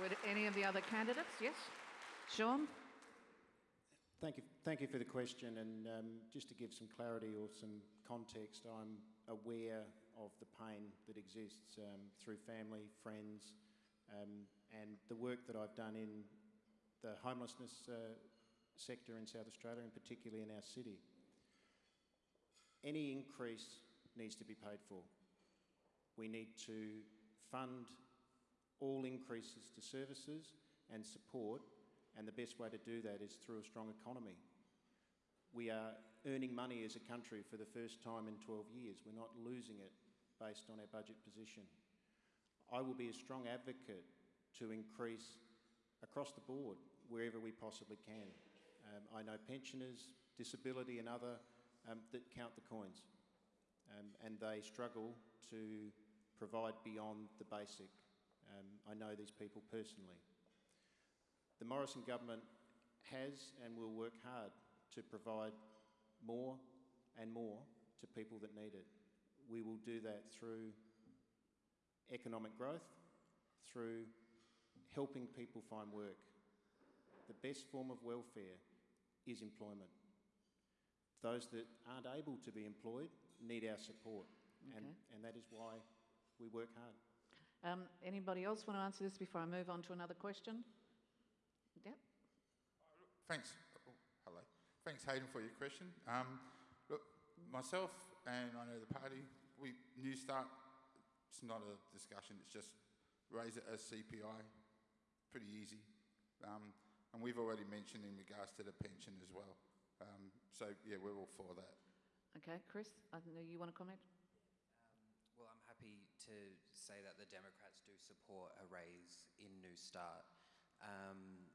Would any of the other candidates? Yes? Sean? Thank you, thank you for the question. And um, just to give some clarity or some context, I'm aware of the pain that exists um, through family, friends, um, and the work that I've done in the homelessness uh, sector in South Australia, and particularly in our city. Any increase needs to be paid for. We need to fund all increases to services and support and the best way to do that is through a strong economy. We are earning money as a country for the first time in 12 years. We're not losing it based on our budget position. I will be a strong advocate to increase across the board wherever we possibly can. Um, I know pensioners, disability, and other um, that count the coins, um, and they struggle to provide beyond the basic. Um, I know these people personally. The Morrison government has and will work hard to provide more and more to people that need it. We will do that through economic growth, through helping people find work. The best form of welfare is employment. Those that aren't able to be employed need our support, and, and that is why we work hard. Um, anybody else want to answer this before I move on to another question? Yep. Thanks. Oh, hello. Thanks, Hayden, for your question. Um, look, myself and I know the party, we New Start. It's not a discussion. It's just raise it as CPI. Pretty easy. Um, and we've already mentioned in regards to the pension as well. Um, so yeah, we're all for that. Okay, Chris, I know you want to comment? Well, I'm happy to say that the Democrats do support a raise in New Start. Um,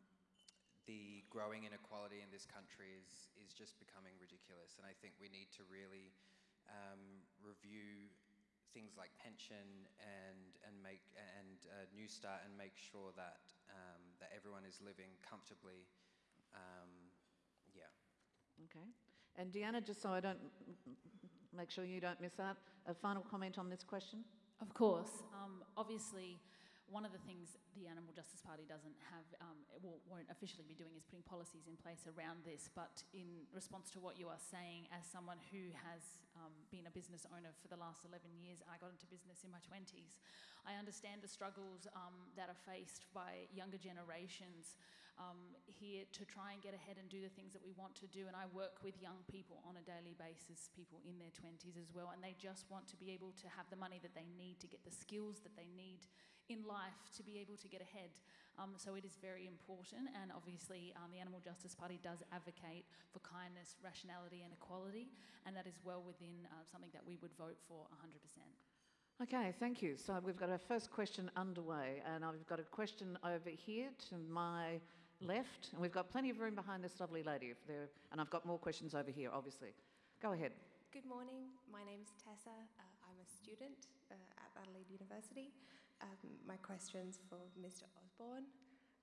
the growing inequality in this country is, is just becoming ridiculous, and I think we need to really um, review things like pension and, and, make, and uh, New Start and make sure that, um, that everyone is living comfortably. Um, yeah. Okay. And Deanna, just so I don't make sure you don't miss out, a final comment on this question? Of course. Um, obviously, one of the things the Animal Justice Party doesn't have, um, it will, won't officially be doing, is putting policies in place around this. But in response to what you are saying, as someone who has um, been a business owner for the last 11 years, I got into business in my 20s. I understand the struggles um, that are faced by younger generations um, here to try and get ahead and do the things that we want to do. And I work with young people on a daily basis, people in their 20s as well, and they just want to be able to have the money that they need to get the skills that they need in life to be able to get ahead. Um, so it is very important, and obviously, um, the Animal Justice Party does advocate for kindness, rationality, and equality, and that is well within uh, something that we would vote for 100%. Okay, thank you. So we've got our first question underway, and I've got a question over here to my left, and we've got plenty of room behind this lovely lady. If there, and I've got more questions over here, obviously. Go ahead. Good morning. My name's Tessa. Uh, I'm a student uh, at Adelaide University. Um, my question's for Mr. Osborne.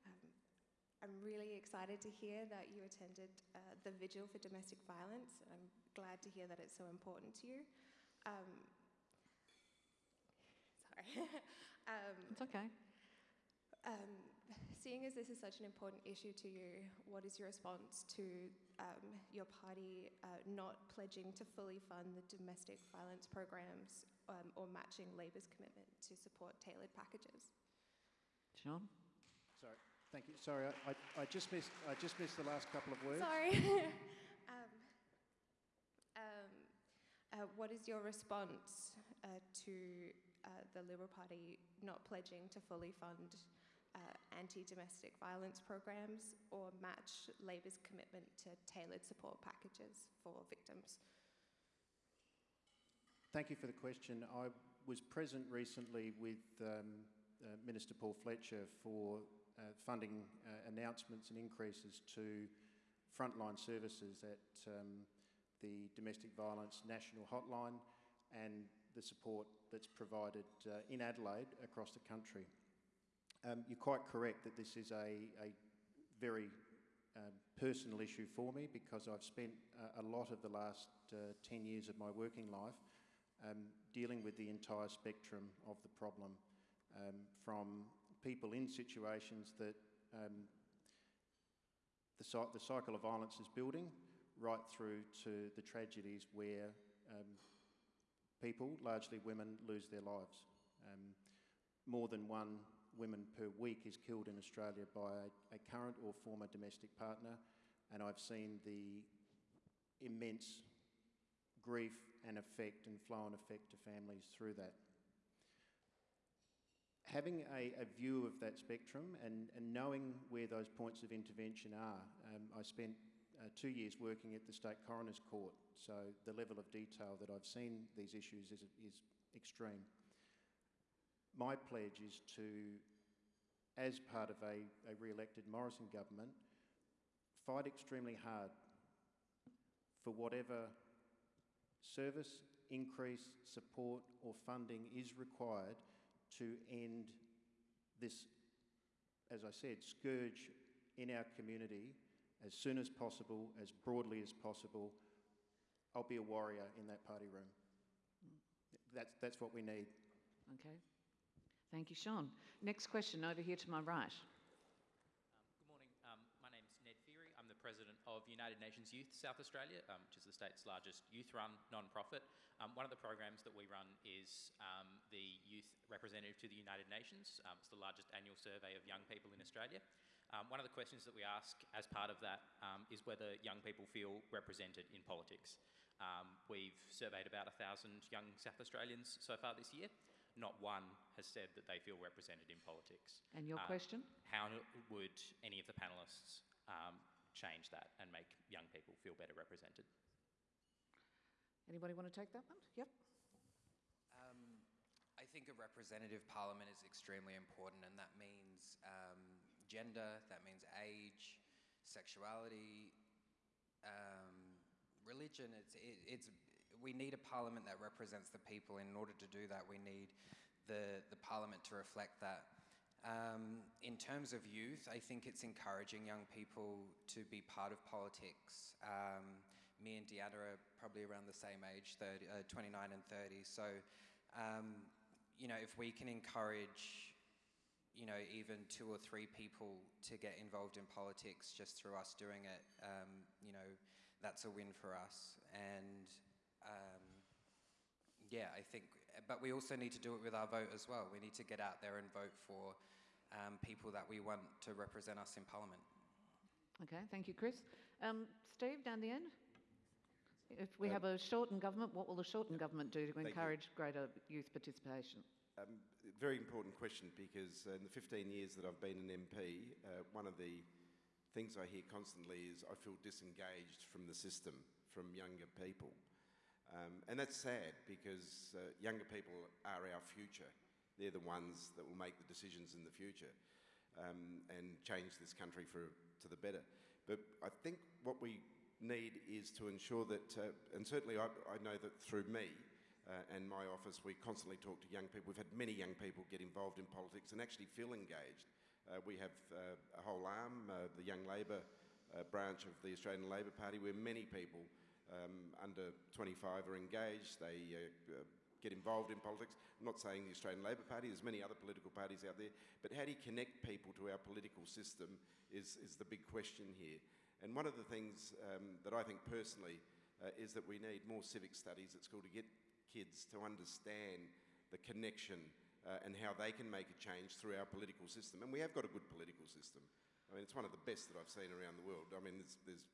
Um, I'm really excited to hear that you attended uh, the Vigil for Domestic Violence. I'm glad to hear that it's so important to you. Um, sorry. um, It's okay. um, seeing as this is such an important issue to you, what is your response to um, your party uh, not pledging to fully fund the domestic violence programs um, or matching Labor's commitment to support tailored packages? Sean? Sorry, thank you. Sorry, I, I, I just missed I just missed the last couple of words. Sorry. um, um, uh, what is your response uh, to uh, the Liberal Party not pledging to fully fund uh, anti domestic violence programs or match Labor's commitment to tailored support packages for victims? Thank you for the question. I was present recently with um, uh, Minister Paul Fletcher for uh, funding uh, announcements and increases to frontline services at um, the Domestic Violence National Hotline and the support that's provided uh, in Adelaide across the country. Um, you're quite correct that this is a, a very um, personal issue for me because I've spent uh, a lot of the last uh, 10 years of my working life um, dealing with the entire spectrum of the problem um, from people in situations that um, the, the cycle of violence is building right through to the tragedies where um, people, largely women, lose their lives. Um, more than one woman per week is killed in Australia by a, a current or former domestic partner, and I've seen the immense grief and effect and flow and effect to families through that. Having a, a view of that spectrum and, and, knowing where those points of intervention are, um, I spent uh, two years working at the State Coroner's Court, so the level of detail that I've seen these issues is, is extreme. My pledge is to, as part of a, a re-elected Morrison government, fight extremely hard for whatever service, increase, support or funding is required to end this, as I said, scourge in our community as soon as possible, as broadly as possible. I'll be a warrior in that party room. That's, that's what we need. Okay. Thank you, Sean. Next question over here to my right. Of United Nations Youth South Australia, um, which is the state's largest youth-run non-profit. Um, one of the programs that we run is um, the Youth Representative to the United Nations. Um, it's the largest annual survey of young people in Australia. Um, one of the questions that we ask as part of that um, is whether young people feel represented in politics. we've surveyed about 1,000 young South Australians so far this year not one has said that they feel represented in politics. And your um, question? How would any of the panelists um, change that and make young people feel better represented. Anybody want to take that one? Yep. Um, I think a representative parliament is extremely important, and that means um, gender, that means age, sexuality, um, religion. It's, it, it's, we need a parliament that represents the people. In order to do that, we need the, the parliament to reflect that. Um, in terms of youth, I think it's encouraging young people to be part of politics. Um, me and Deanna are probably around the same age, 30, uh, 29 and 30. So, um, you know, if we can encourage, you know, even two or three people to get involved in politics just through us doing it, um, you know, that's a win for us. And um, yeah, I think, but we also need to do it with our vote as well. We need to get out there and vote for um, people that we want to represent us in Parliament. Okay, thank you, Chris. Um, Steve, down the end? If we uh, have a Shorten government, what will the Shorten government do to encourage you. greater youth participation? Um, very important question because in the 15 years that I've been an MP, uh, one of the things I hear constantly is I feel disengaged from the system, from younger people. Um, and that's sad because uh, younger people are our future. They're the ones that will make the decisions in the future um, and change this country for, to the better. But I think what we need is to ensure that, uh, and certainly I, I, know that through me uh, and my office, we constantly talk to young people. We've had many young people get involved in politics and actually feel engaged. Uh, we have uh, a whole arm, uh, the Young Labor uh, branch of the Australian Labor Party, where many people um, under 25 are engaged. They get involved in politics. I'm not saying the Australian Labor Party, there's many other political parties out there, but how do you connect people to our political system is, is the big question here. And one of the things um, that I think personally uh, is that we need more civic studies at school to get kids to understand the connection uh, and how they can make a change through our political system. And we have got a good political system. I mean, it's one of the best that I've seen around the world. I mean, there's, there's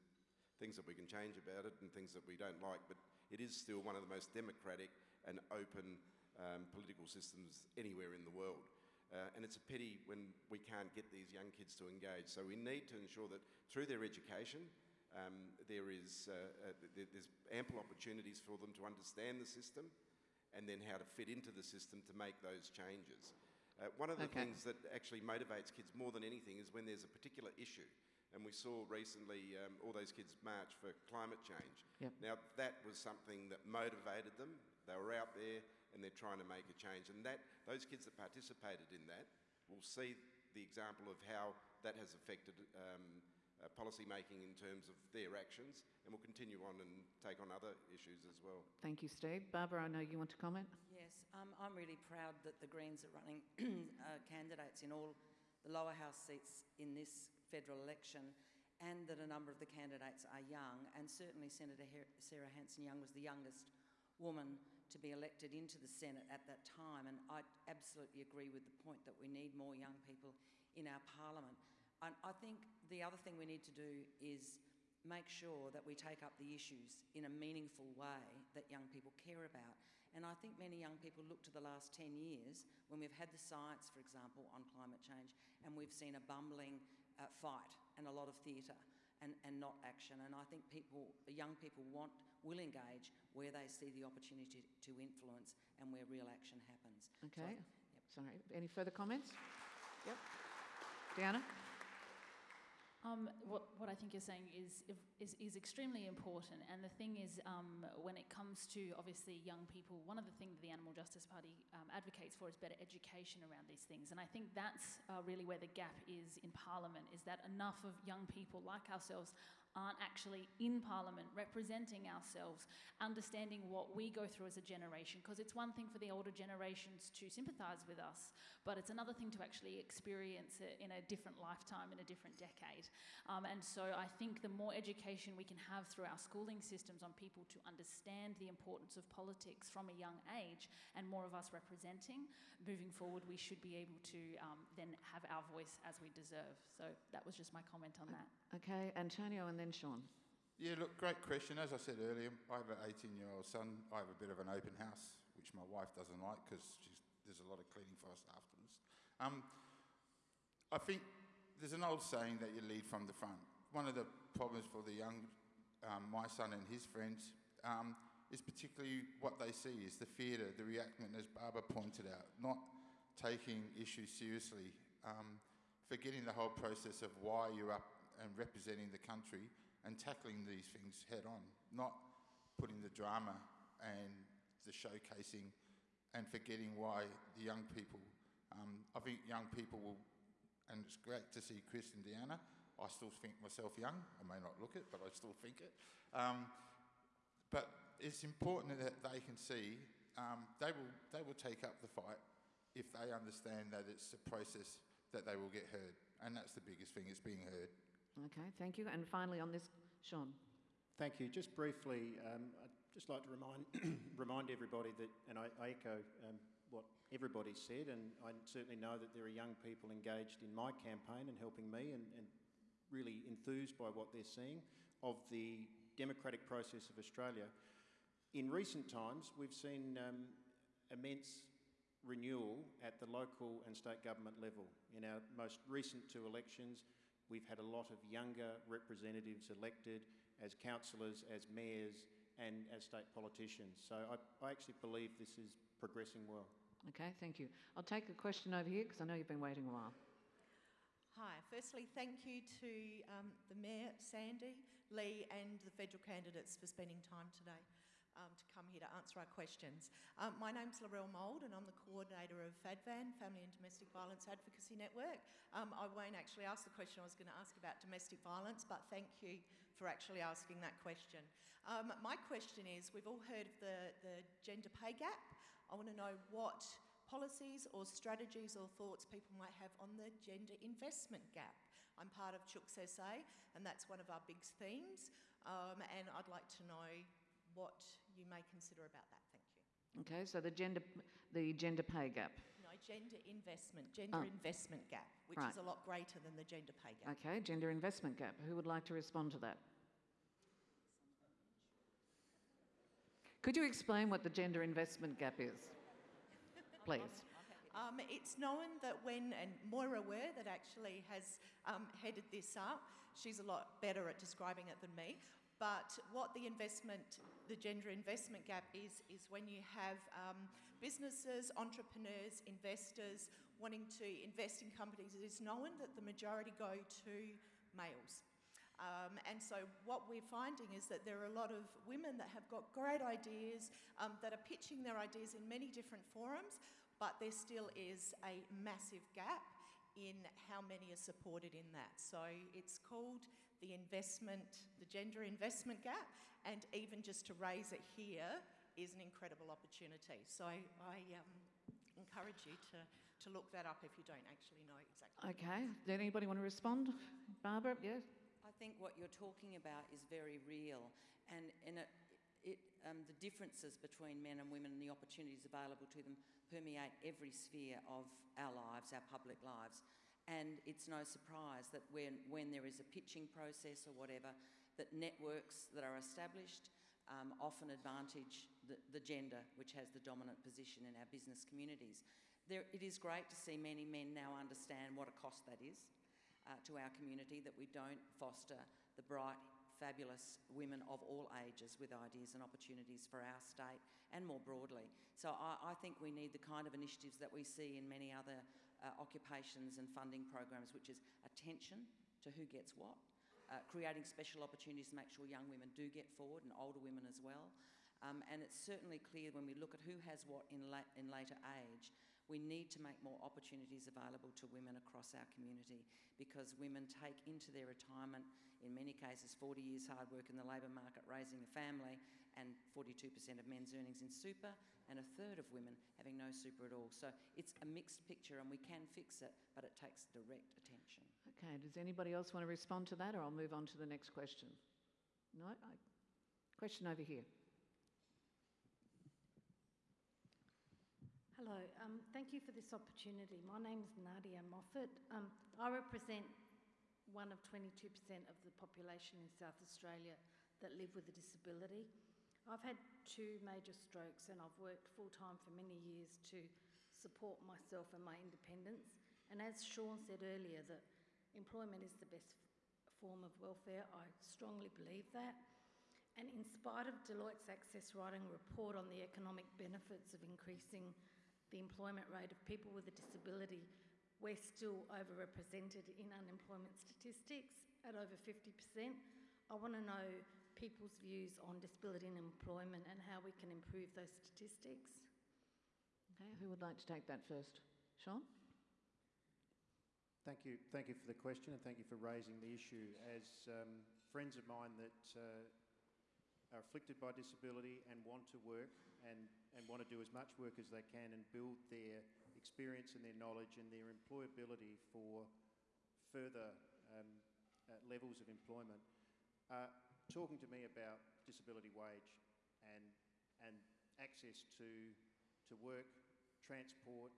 things that we can change about it and things that we don't like, but it is still one of the most democratic and open um, political systems anywhere in the world. Uh, and it's a pity when we can't get these young kids to engage. So we need to ensure that through their education, um, there is uh, uh, there's ample opportunities for them to understand the system, and then how to fit into the system to make those changes. Uh, one of the Okay. things that actually motivates kids more than anything is when there's a particular issue. And we saw recently um, all those kids march for climate change. Yep. Now, that was something that motivated them. They were out there and they're trying to make a change. And that, those kids that participated in that will see the example of how that has affected um, uh, policy making in terms of their actions and will continue on and take on other issues as well. Thank you, Steve. Barbara, I know you want to comment. Yes, um, I'm really proud that the Greens are running uh, candidates in all the lower house seats in this federal election and that a number of the candidates are young. And certainly Senator Her- Sarah Hanson-Young was the youngest woman to be elected into the Senate at that time. And I absolutely agree with the point that we need more young people in our parliament. And I think the other thing we need to do is make sure that we take up the issues in a meaningful way that young people care about. And I think many young people look to the last 10 years when we've had the science, for example, on climate change, and we've seen a bumbling uh, fight and a lot of theatre and, and not action. And I think people, young people want, will engage where they see the opportunity to influence and where real action happens. So I- Okay. Sorry. Any further comments? Yep. Diana? Um, what, what I think you're saying is, is, is extremely important. And the thing is, um, when it comes to obviously young people, one of the things that the Animal Justice Party um, advocates for is better education around these things. And I think that's uh, really where the gap is in Parliament, is that enough of young people like ourselves aren't actually in Parliament representing ourselves, understanding what we go through as a generation. Because it's one thing for the older generations to sympathise with us, but it's another thing to actually experience it in a different lifetime, in a different decade. Um, and so I think the more education we can have through our schooling systems on people to understand the importance of politics from a young age and more of us representing, moving forward, we should be able to um, then have our voice as we deserve. So that was just my comment on that. Okay, Antonio and then Sean. Yeah, look, great question. As I said earlier, I have an 18 year old son. I have a bit of an open house, which my wife doesn't like because there's a lot of cleaning for us afterwards. Um, I think there's an old saying that you lead from the front. One of the problems for the young, um, my son and his friends, um, is particularly what they see is the theatre, the reactment, as Barbara pointed out, not taking issues seriously, um, forgetting the whole process of why you're up and representing the country and tackling these things head on, not putting the drama and the showcasing and forgetting why the young people. Um, I think young people will, and it's great to see Chris and Deanna. I still think myself young. I may not look it, but I still think it. Um, but it's important that they can see um, they will they will take up the fight if they understand that it's a process that they will get heard, and that's the biggest thing. It's being heard. Okay, thank you. And finally on this, Sean. Thank you. Just briefly, um, I'd just like to remind, remind everybody that, and I, I echo um, what everybody said, and I certainly know that there are young people engaged in my campaign and helping me and, and really enthused by what they're seeing of the democratic process of Australia. In recent times, we've seen um, immense renewal at the local and state government level. In our most recent two elections, we've had a lot of younger representatives elected as councillors, as mayors, and as state politicians. So I, I actually believe this is progressing well. Okay, thank you. I'll take a question over here because I know you've been waiting a while. Hi. Firstly, thank you to um, the Mayor, Sandy, Lee, and the federal candidates for spending time today um, to come here to answer our questions. Um, my name's Laurel Mould, and I'm the coordinator of FADVAN, Family and Domestic Violence Advocacy Network. Um, I won't actually ask the question I was going to ask about domestic violence, but thank you for actually asking that question. Um, my question is we've all heard of the, the gender pay gap. I want to know what policies or strategies or thoughts people might have on the gender investment gap. I'm part of Chooks SA, and that's one of our big themes, um, and I'd like to know what you may consider about that. Thank you. Okay, so the gender, the gender pay gap. No, gender investment, gender Oh. investment gap, which Right. is a lot greater than the gender pay gap. Okay, gender investment gap. Who would like to respond to that? Could you explain what the gender investment gap is, please? Um, it's known that when, and Moira Ware, that actually has um, headed this up, she's a lot better at describing it than me. But what the investment, the gender investment gap is, is when you have um, businesses, entrepreneurs, investors wanting to invest in companies, it is known that the majority go to males. Um, and so what we're finding is that there are a lot of women that have got great ideas, um, that are pitching their ideas in many different forums, but there still is a massive gap in how many are supported in that. So it's called the investment, the gender investment gap, and even just to raise it here is an incredible opportunity. So I, I um, encourage you to, to look that up if you don't actually know exactly. Okay, did anybody want to respond? Barbara, yeah? I think what you're talking about is very real, and, and it, it, um, the differences between men and women and the opportunities available to them permeate every sphere of our lives, our public lives. And it's no surprise that when, when there is a pitching process or whatever, that networks that are established um, often advantage the, the gender, which has the dominant position in our business communities. There, it is great to see many men now understand what a cost that is uh, to our community, that we don't foster the bright, fabulous women of all ages with ideas and opportunities for our state and more broadly. So I, I think we need the kind of initiatives that we see in many other uh, occupations and funding programs, which is attention to who gets what, uh, creating special opportunities to make sure young women do get forward and older women as well. Um, and it's certainly clear when we look at who has what in, la in later age, we need to make more opportunities available to women across our community because women take into their retirement, in many cases, 40 years hard work in the labour market raising a family and 42% of men's earnings in super and a third of women having no super at all. So it's a mixed picture and we can fix it, but it takes direct attention. Okay, does anybody else want to respond to that or I'll move on to the next question? No? I, question over here. Hello, um, thank you for this opportunity. My name is Nadia Moffat. Um, I represent one of 22% of the population in South Australia that live with a disability. I've had two major strokes and I've worked full time for many years to support myself and my independence. And as Sean said earlier, that employment is the best form of welfare, I strongly believe that. And in spite of Deloitte's Access writing report on the economic benefits of increasing the employment rate of people with a disability, we're still overrepresented in unemployment statistics at over 50%. I want to know people's views on disability and employment and how we can improve those statistics. Okay, who would like to take that first? Sean? Thank you. Thank you for the question and thank you for raising the issue. As um, friends of mine that uh, are afflicted by disability and want to work and, and want to do as much work as they can and build their experience and their knowledge and their employability for further um, uh, levels of employment, uh, talking to me about disability wage and, and access to, to work, transport,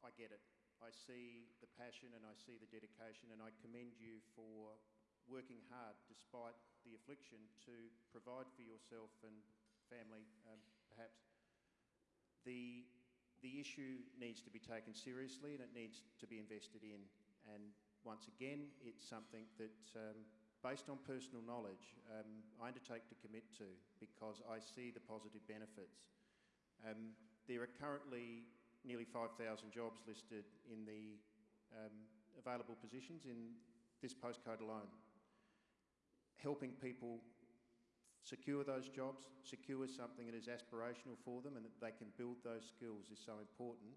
I get it. I see the passion and I see the dedication and I commend you for working hard despite the affliction to provide for yourself and family, um, perhaps. The, the issue needs to be taken seriously and it needs to be invested in. And once again, it's something that um, based on personal knowledge, um, I undertake to commit to because I see the positive benefits. Um, there are currently nearly 5,000 jobs listed in the um, available positions in this postcode alone. Helping people secure those jobs, secure something that is aspirational for them and that they can build those skills is so important.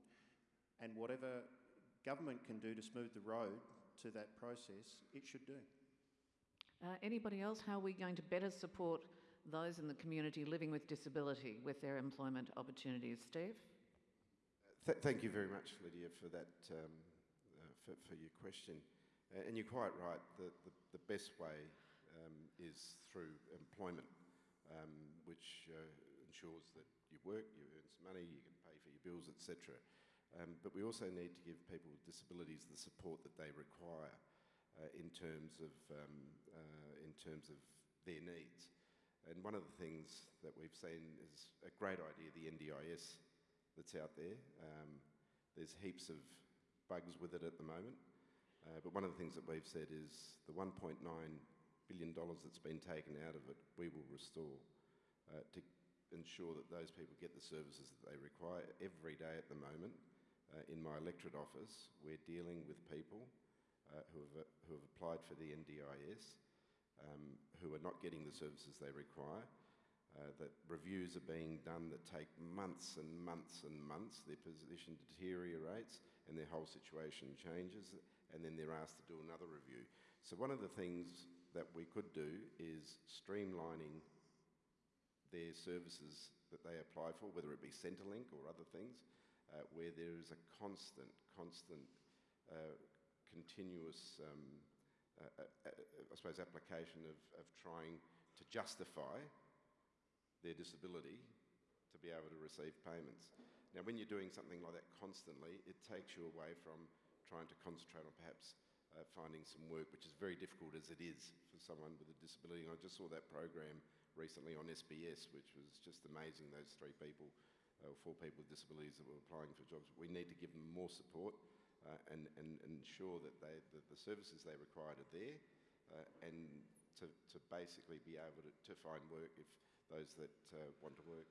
And whatever government can do to smooth the road to that process, it should do. Uh, anybody else? How are we going to better support those in the community living with disability with their employment opportunities? Steve? Th thank you very much, Lydia, for that, um, uh, for, for, your question. Uh, and you're quite right, the, the, the best way um, is through employment, um, which uh, ensures that you work, you earn some money, you can pay for your bills, etc. Um, but we also need to give people with disabilities the support that they require uh, in terms of um, uh, in terms of their needs. And one of the things that we've seen is a great idea, the NDIS that's out there. Um, there's heaps of bugs with it at the moment. Uh, but one of the things that we've said is the 1.9 billion dollars that's been taken out of it, we will restore uh, to ensure that those people get the services that they require every day at the moment. Uh, in my electorate office, we're dealing with people uh, who, have, who have applied for the NDIS, um, who are not getting the services they require. Uh, that reviews are being done that take months and months and months. Their position deteriorates and their whole situation changes, and then they're asked to do another review. So, one of the things that we could do is streamlining their services that they apply for, whether it be Centrelink or other things, uh, where there is a constant, constant, uh, continuous, um, uh, uh, uh I suppose, application of, of trying to justify their disability to be able to receive payments. Now, when you're doing something like that constantly, it takes you away from trying to concentrate on perhaps uh, finding some work, which is very difficult as it is for someone with a disability. And I just saw that program recently on SBS, which was just amazing. Those three people, uh, four people with disabilities that were applying for jobs. We need to give them more support uh, and, and, ensure that, they, that the services they require are there uh, and to, to basically be able to, to find work if those that uh, want to work.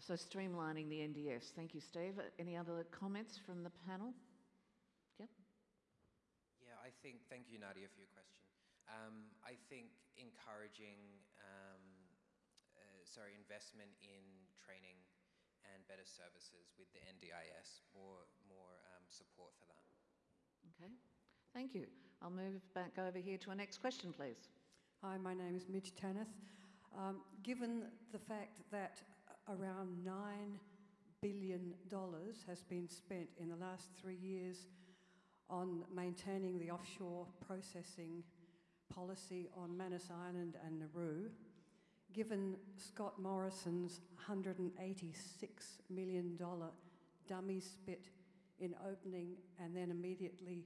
So streamlining the NDS. Thank you, Steve. Any other comments from the panel? Yep. Yeah, I think, thank you, Nadia, for your question. Um, I think encouraging, um, uh, sorry, investment in training and better services with the NDIS, more, more support for that. Okay, thank you. I'll move back over here to our next question, please. Hi, my name is Midge Tanith. Um, given the fact that around $9 billion has been spent in the last three years on maintaining the offshore processing policy on Manus Island and Nauru, given Scott Morrison's $186 million dummy spit in opening and then immediately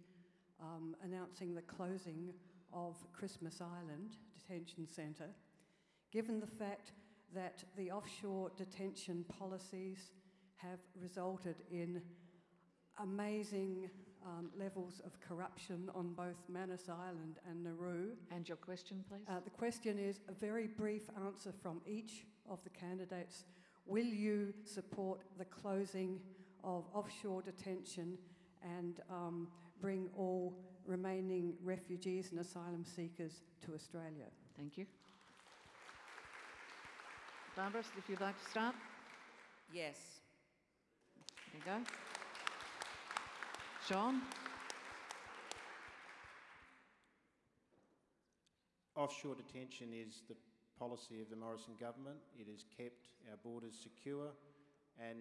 um, announcing the closing of Christmas Island Detention Centre, given the fact that the offshore detention policies have resulted in amazing um, levels of corruption on both Manus Island and Nauru. And your question, please? Uh, the question is a very brief answer from each of the candidates. Will you support the closing of offshore detention and um, bring all remaining refugees and asylum seekers to Australia? Thank you. Barbara, if you'd like to start. Yes. There you go. Sean? Offshore detention is the policy of the Morrison government. It has kept our borders secure and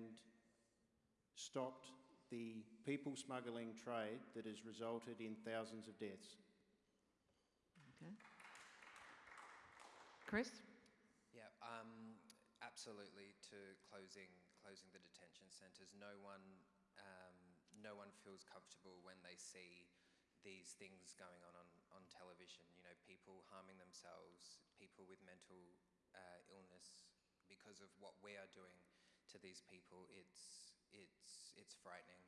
stopped the people smuggling trade that has resulted in thousands of deaths. Okay. Chris? Yeah, um, absolutely to closing closing the detention centres. No one um, no one feels comfortable when they see these things going on, on on television. You know, people harming themselves, people with mental uh, illness because of what we are doing to these people. It's it's it's frightening.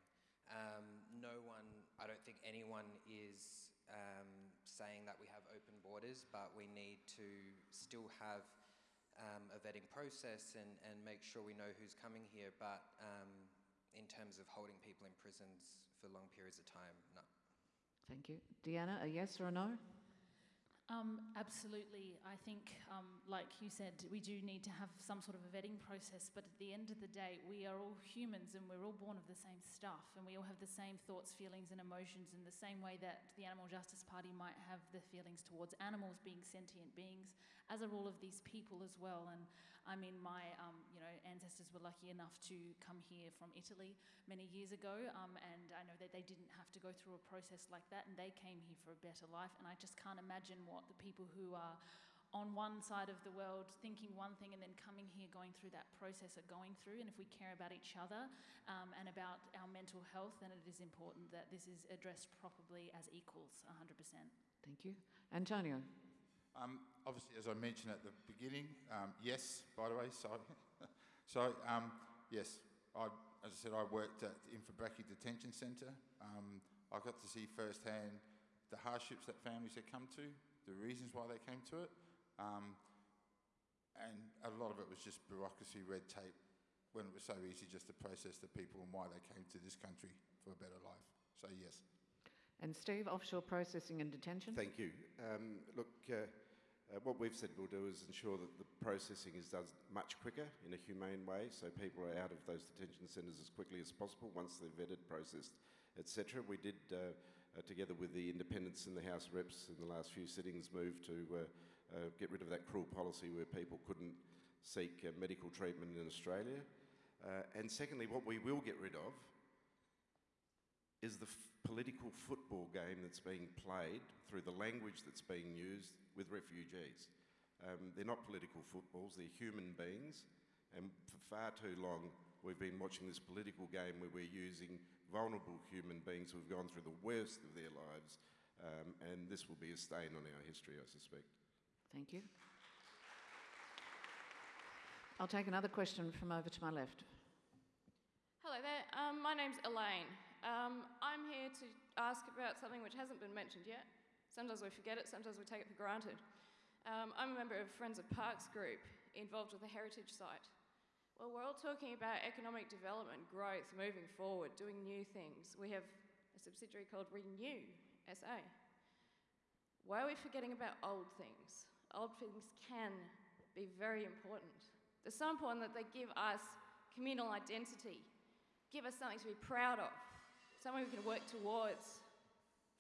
Um, no one, I don't think anyone is um, saying that we have open borders, but we need to still have um, a vetting process and, and make sure we know who's coming here. But um, in terms of holding people in prisons for long periods of time, no. Thank you. Deanna, a yes or a no? Um, absolutely. I think, um, like you said, we do need to have some sort of a vetting process, but at the end of the day, we are all humans and we're all born of the same stuff, and we all have the same thoughts, feelings, and emotions in the same way that the Animal Justice Party might have the feelings towards animals being sentient beings, as are all of these people as well. And I mean, my um, you know ancestors were lucky enough to come here from Italy many years ago, um, and I know that they didn't have to go through a process like that, and they came here for a better life. And I just can't imagine what the people who are on one side of the world thinking one thing and then coming here going through that process are going through. And if we care about each other um, and about our mental health, then it is important that this is addressed properly as equals 100%. Thank you. Antonio. Um, obviously, as I mentioned at the beginning, um, yes, by the way, so, so um, yes, I as I said, I worked at the Inverbrackie Detention Centre. Um, I got to see firsthand the hardships that families had come to, the reasons why they came to it, um, and a lot of it was just bureaucracy, red tape, when it was so easy just to process the people and why they came to this country for a better life. So yes. And Steve, offshore processing and detention? Thank you. Um, look, uh, uh, what we've said we'll do is ensure that the processing is done much quicker in a humane way, so people are out of those detention centres as quickly as possible once they're vetted, processed, etc. We did, uh, uh, together with the independents in the House Reps in the last few sittings, move to uh, uh, get rid of that cruel policy where people couldn't seek uh, medical treatment in Australia. And secondly, what we will get rid of is the f- political football game that's being played through the language that's being used with refugees. Um, they're not political footballs, they're human beings. And for far too long, we've been watching this political game where we're using vulnerable human beings who've gone through the worst of their lives. Um, and this will be a stain on our history, I suspect. Thank you. I'll take another question from over to my left. Hello there. Um, my name's Elaine. Um, I'm here to ask about something which hasn't been mentioned yet. Sometimes we forget it, sometimes we take it for granted. Um, I'm a member of Friends of Parks group involved with the heritage site. Well, we're all talking about economic development, growth, moving forward, doing new things. We have a subsidiary called Renew SA. Why are we forgetting about old things? Old things can be very important. They're so important that they give us communal identity, give us something to be proud of, something we can work towards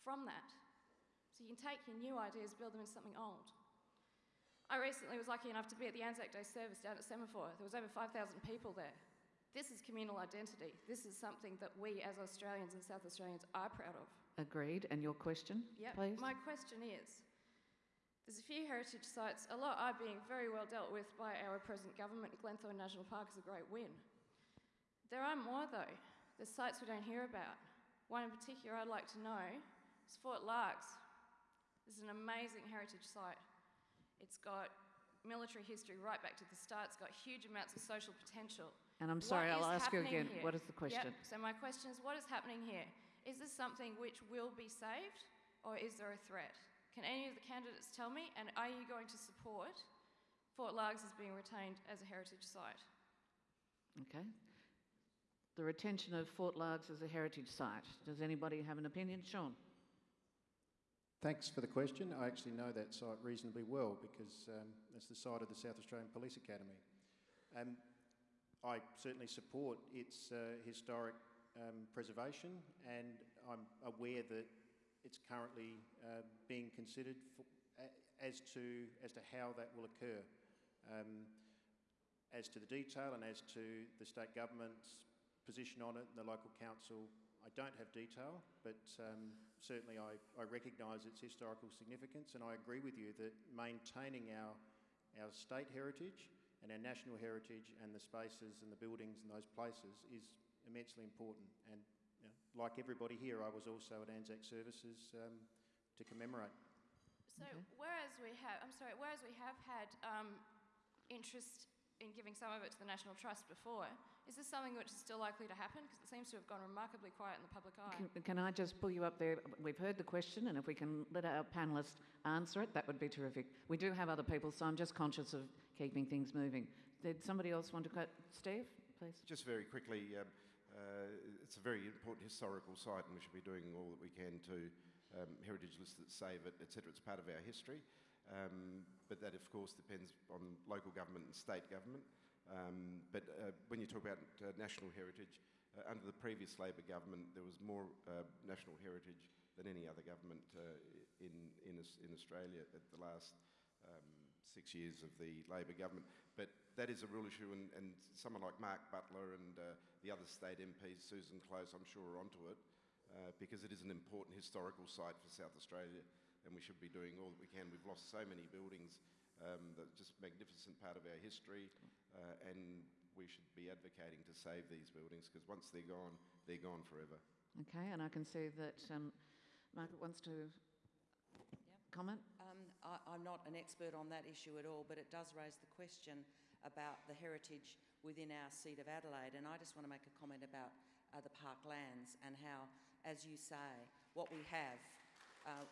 from that. So you can take your new ideas, build them into something old. I recently was lucky enough to be at the Anzac Day service down at Semaphore. There was over 5,000 people there. This is communal identity. This is something that we as Australians and South Australians are proud of. Agreed. And your question, Yep. please? My question is there's a few heritage sites, a lot are being very well dealt with by our present government. Glenthorne National Park is a great win. There are more, though. There's sites we don't hear about. One in particular I'd like to know is Fort Largs. This is an amazing heritage site. It's got military history right back to the start. It's got huge amounts of social potential. And I'm sorry, I'll ask you again. here? What is the question? Yep. So my question is, what is happening here? Is this something which will be saved, or is there a threat? Can any of the candidates tell me? And are you going to support Fort Largs as being retained as a heritage site? Okay. The retention of Fort Largs as a heritage site. Does anybody have an opinion? Sean? Thanks for the question. I actually know that site reasonably well because um, it's the site of the South Australian Police Academy. Um, I certainly support its uh, historic um, preservation and I'm aware that it's currently uh, being considered for, a, as, to, as to how that will occur. Um, as to the detail and as to the state government's position on it and the local council, I don't have detail, but um, certainly I, I recognise its historical significance and I agree with you that maintaining our, our state heritage and our national heritage and the spaces and the buildings and those places is immensely important. And you know, like everybody here, I was also at Anzac Services um, to commemorate. So whereas we have, I'm sorry, whereas we have had um, interest in giving some of it to the National Trust before, is this something which is still likely to happen? Because it seems to have gone remarkably quiet in the public eye. Can, can I just pull you up there? We've heard the question, and if we can let our panellists answer it, that would be terrific. We do have other people, so I'm just conscious of keeping things moving. Did somebody else want to cut? Steve, please. Just very quickly, um, uh, it's a very important historical site, and we should be doing all that we can to um, heritage lists that save it, etc. It's part of our history, um, but that, of course, depends on local government and state government. Um, but uh, when you talk about uh, national heritage, uh, under the previous Labor government, there was more uh, national heritage than any other government uh, in, in, in Australia at the last um, six years of the Labor government. But that is a real issue, and, and someone like Mark Butler and uh, the other state MPs, Susan Close, I'm sure, are onto it, because it is an important historical site for South Australia, and we should be doing all that we can. We've lost so many buildings um, that are just magnificent part of our history, uh, and we should be advocating to save these buildings, because once they're gone, they're gone forever. Okay, and I can see that um, Margaret wants to comment. Um, I, I'm not an expert on that issue at all, but it does raise the question about the heritage within our seat of Adelaide. And I just want to make a comment about uh, the parklands and how, as you say, what we have. Uh,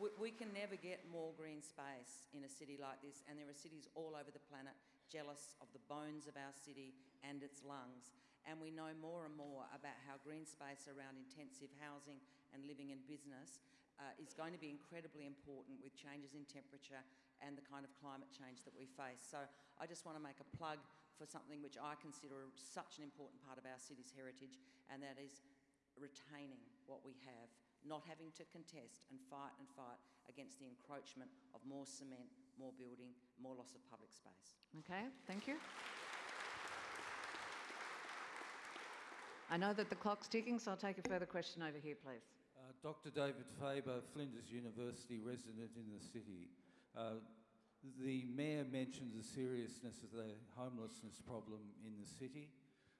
we, we can never get more green space in a city like this, and there are cities all over the planet jealous of the bones of our city and its lungs. And we know more and more about how green space around intensive housing and living and business uh, is going to be incredibly important with changes in temperature and the kind of climate change that we face. So I just want to make a plug for something which I consider such an important part of our city's heritage, and that is retaining what we have, not having to contest and fight and fight against the encroachment of more cement, more building, more loss of public space. Okay, thank you. I know that the clock's ticking, so I'll take a further question over here, please. Uh, Dr. David Faber, Flinders University resident in the city. Uh, the Mayor mentioned the seriousness of the homelessness problem in the city.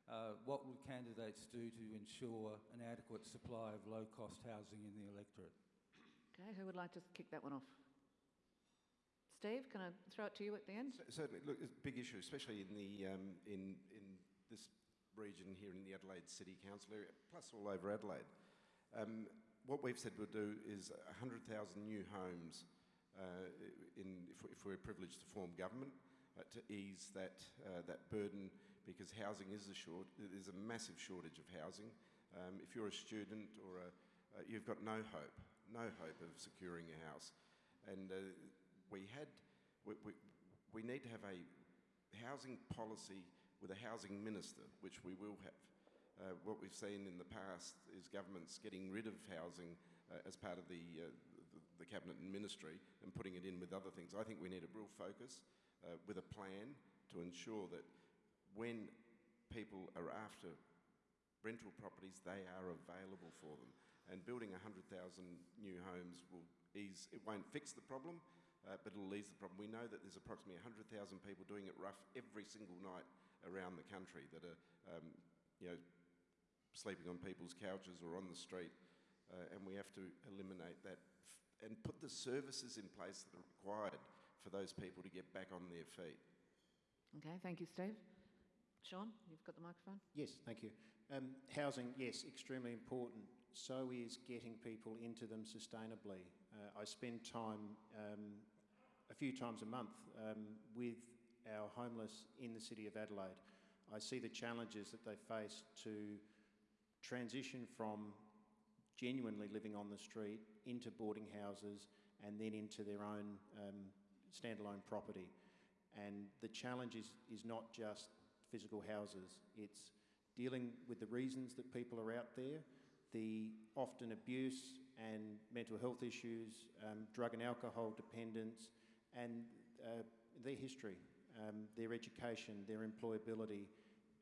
Uh, what would candidates do to ensure an adequate supply of low-cost housing in the electorate? Okay, who would like to kick that one off? Steve, can I throw it to you at the end? Certainly, look, it's a big issue, especially in the um, in in this region here in the Adelaide City Council area, plus all over Adelaide. Um, what we've said we'll do is 100,000 new homes uh, in, if, if, we're privileged to form government uh, to ease that, uh, that burden because housing is a short, there's a massive shortage of housing. Um, if you're a student or a, uh, you've got no hope, no hope of securing a house. And uh, we had, we, we, we need to have a housing policy with a housing minister, which we will have. Uh, what we've seen in the past is governments getting rid of housing uh, as part of the, uh, the, the, cabinet and ministry and putting it in with other things. I think we need a real focus uh, with a plan to ensure that when people are after rental properties, they are available for them. And building 100,000 new homes will ease, it won't fix the problem, uh, but it'll ease the problem. We know that there's approximately 100,000 people doing it rough every single night around the country that are, um, you know, sleeping on people's couches or on the street, uh, and we have to eliminate that and put the services in place that are required for those people to get back on their feet. Okay, thank you, Steve. Sean, you've got the microphone. Yes, thank you. Um, housing, yes, extremely important. So is getting people into them sustainably. Uh, I spend time um, a few times a month um, with our homeless in the city of Adelaide. I see the challenges that they face to transition from genuinely living on the street into boarding houses and then into their own um, standalone property. And the challenge is, is not just physical houses, it's dealing with the reasons that people are out there, the often abuse and mental health issues, um, drug and alcohol dependence, and uh, their history, um, their education, their employability,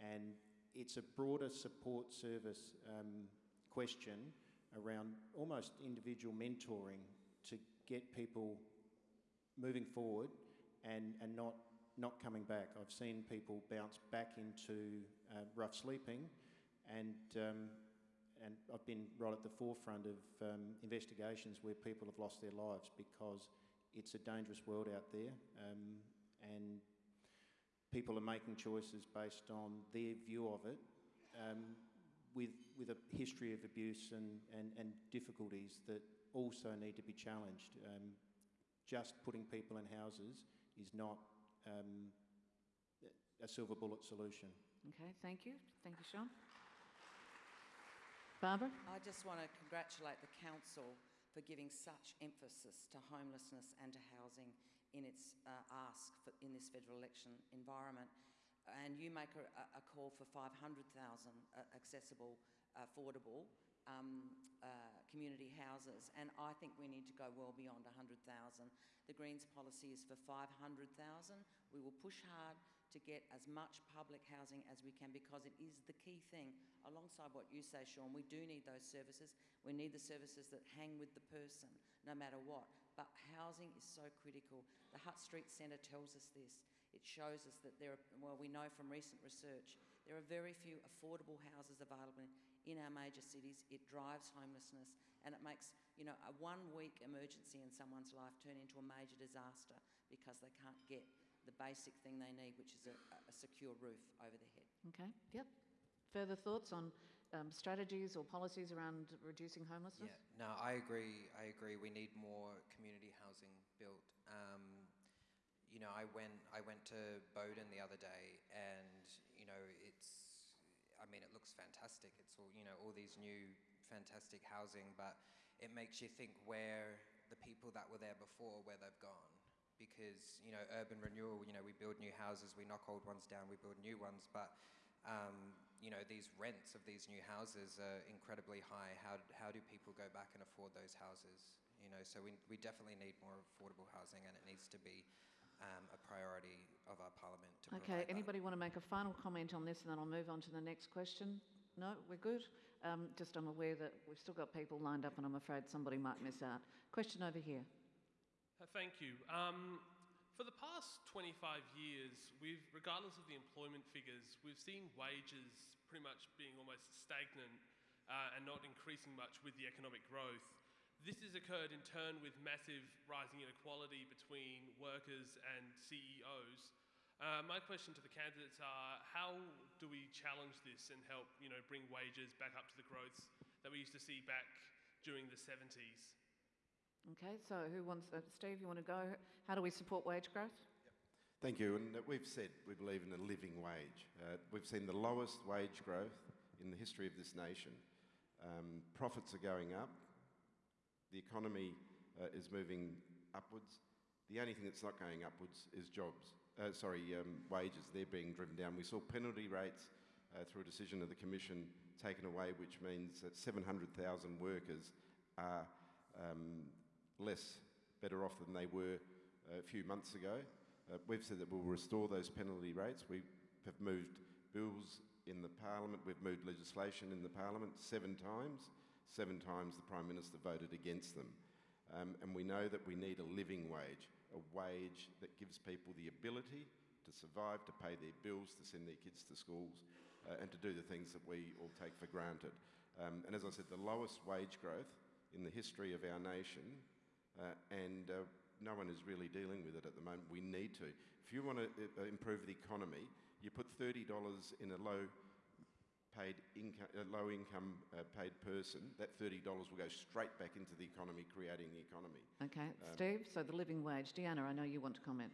and it's a broader support service um, question around almost individual mentoring to get people moving forward and, and not, not coming back. I've seen people bounce back into uh, rough sleeping and, um, and I've been right at the forefront of um, investigations where people have lost their lives because it's a dangerous world out there um, and people are making choices based on their view of it um, with, with a history of abuse and, and, and difficulties that also need to be challenged. Um, just putting people in houses is not um, a silver bullet solution. Okay, thank you. Thank you, Sean. Barbara? I just want to congratulate the Council for giving such emphasis to homelessness and to housing in its uh, ask for, in this federal election environment. And you make a, a call for 500,000 uh, accessible, affordable um, uh, community houses, and I think we need to go well beyond 100,000. The Greens policy is for 500,000. We will push hard to get as much public housing as we can because it is the key thing. Alongside what you say, Sean, we do need those services. We need the services that hang with the person, no matter what but housing is so critical. The Hutt Street Centre tells us this. It shows us that there are, well, we know from recent research, there are very few affordable houses available in our major cities. It drives homelessness and it makes, you know, a one week emergency in someone's life turn into a major disaster because they can't get the basic thing they need, which is a, a secure roof over their head. Okay, yep. Further thoughts on um, strategies or policies around reducing homelessness? Yeah, no, I agree. I agree. We need more community housing built. Um, you know, I went I went to Bowden the other day, and you know, it's. I mean, it looks fantastic. It's all you know, all these new fantastic housing, but it makes you think where the people that were there before, where they've gone. Because you know, urban renewal. You know, we build new houses, we knock old ones down, we build new ones, but um, you know, these rents of these new houses are incredibly high. How, how do people go back and afford those houses? You know, so we, we definitely need more affordable housing and it needs to be um, a priority of our parliament to Okay, provide that. anybody want to make a final comment on this and then I'll move on to the next question? No, we're good? Um, just I'm aware that we've still got people lined up and I'm afraid somebody might miss out. Question over here. Thank you. Um, for the past 25 years, we've, regardless of the employment figures, we've seen wages pretty much being almost stagnant uh, and not increasing much with the economic growth. This has occurred in turn with massive rising inequality between workers and CEOs. Uh, my question to the candidates are, how do we challenge this and help, you know, bring wages back up to the growths that we used to see back during the 70s? Okay, so who wants, uh, Steve, you want to go? How do we support wage growth? Thank you. And uh, we've said we believe in a living wage. Uh, we've seen the lowest wage growth in the history of this nation. Um, profits are going up. The economy uh, is moving upwards. The only thing that's not going upwards is jobs. Uh, sorry, um, wages. They're being driven down. We saw penalty rates uh, through a decision of the Commission taken away, which means that 700,000 workers are um, less better off than they were a few months ago. Uh, we've said that we'll restore those penalty rates. We have moved bills in the Parliament, we've moved legislation in the Parliament seven times. Seven times the Prime Minister voted against them. Um, and we know that we need a living wage, a wage that gives people the ability to survive, to pay their bills, to send their kids to schools, uh, and to do the things that we all take for granted. Um, and as I said, the lowest wage growth in the history of our nation, uh, and uh, no one is really dealing with it at the moment. We need to. If you want to uh, improve the economy, you put $30 in a low paid income, a low income uh, paid person, that $30 will go straight back into the economy, creating the economy. Okay, Um, Steve, so the living wage. Deanna, I know you want to comment.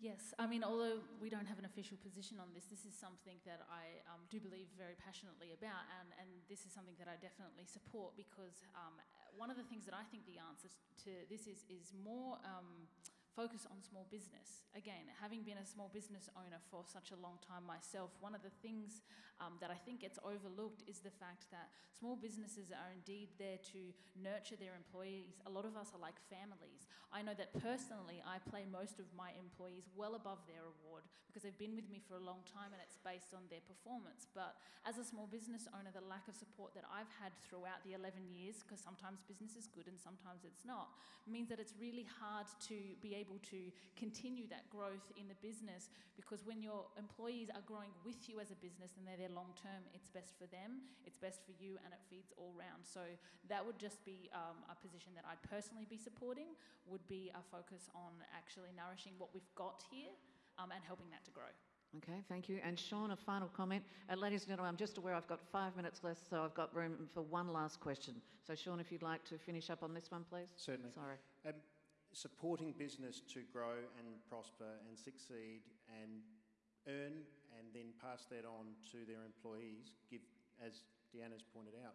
Yes, I mean, although we don't have an official position on this, this is something that I um, do believe very passionately about, and, and this is something that I definitely support because um, one of the things that I think the answer to this is is more. Um, focus on small business. Again, having been a small business owner for such a long time myself, one of the things um, that I think gets overlooked is the fact that small businesses are indeed there to nurture their employees. A lot of us are like families. I know that personally, I play most of my employees well above their award because they've been with me for a long time and it's based on their performance. But as a small business owner, the lack of support that I've had throughout the 11 years, because sometimes business is good and sometimes it's not, means that it's really hard to be able to continue that growth in the business because when your employees are growing with you as a business and they're there long term, it's best for them, it's best for you, and it feeds all round. So that would just be um, a position that I'd personally be supporting, would be a focus on actually nourishing what we've got here um, and helping that to grow. Okay, thank you. And Sean, a final comment. Uh, ladies and gentlemen, I'm just aware I've got five minutes left, so I've got room for one last question. So, Sean, if you'd like to finish up on this one, please. Certainly. Sorry. Um, supporting business to grow and prosper and succeed and earn and then pass that on to their employees, give, as Deanna's pointed out,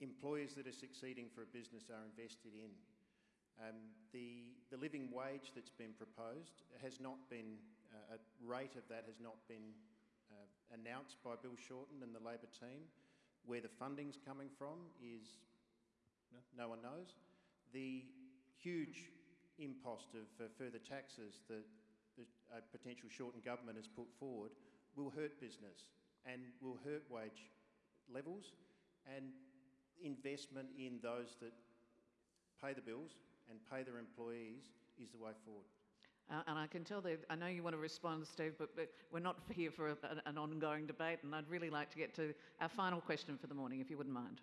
employers that are succeeding for a business are invested in. Um, the, the living wage that's been proposed has not been, uh, a rate of that has not been uh, announced by Bill Shorten and the Labor team. Where the funding's coming from is no, no one knows. The huge impost of uh, further taxes that the uh, potential Shorten government has put forward will hurt business and will hurt wage levels and investment in those that pay the bills and pay their employees is the way forward. Uh, and I can tell that I know you want to respond, Steve, but, but we're not here for a, an, an ongoing debate, and I'd really like to get to our final question for the morning, if you wouldn't mind.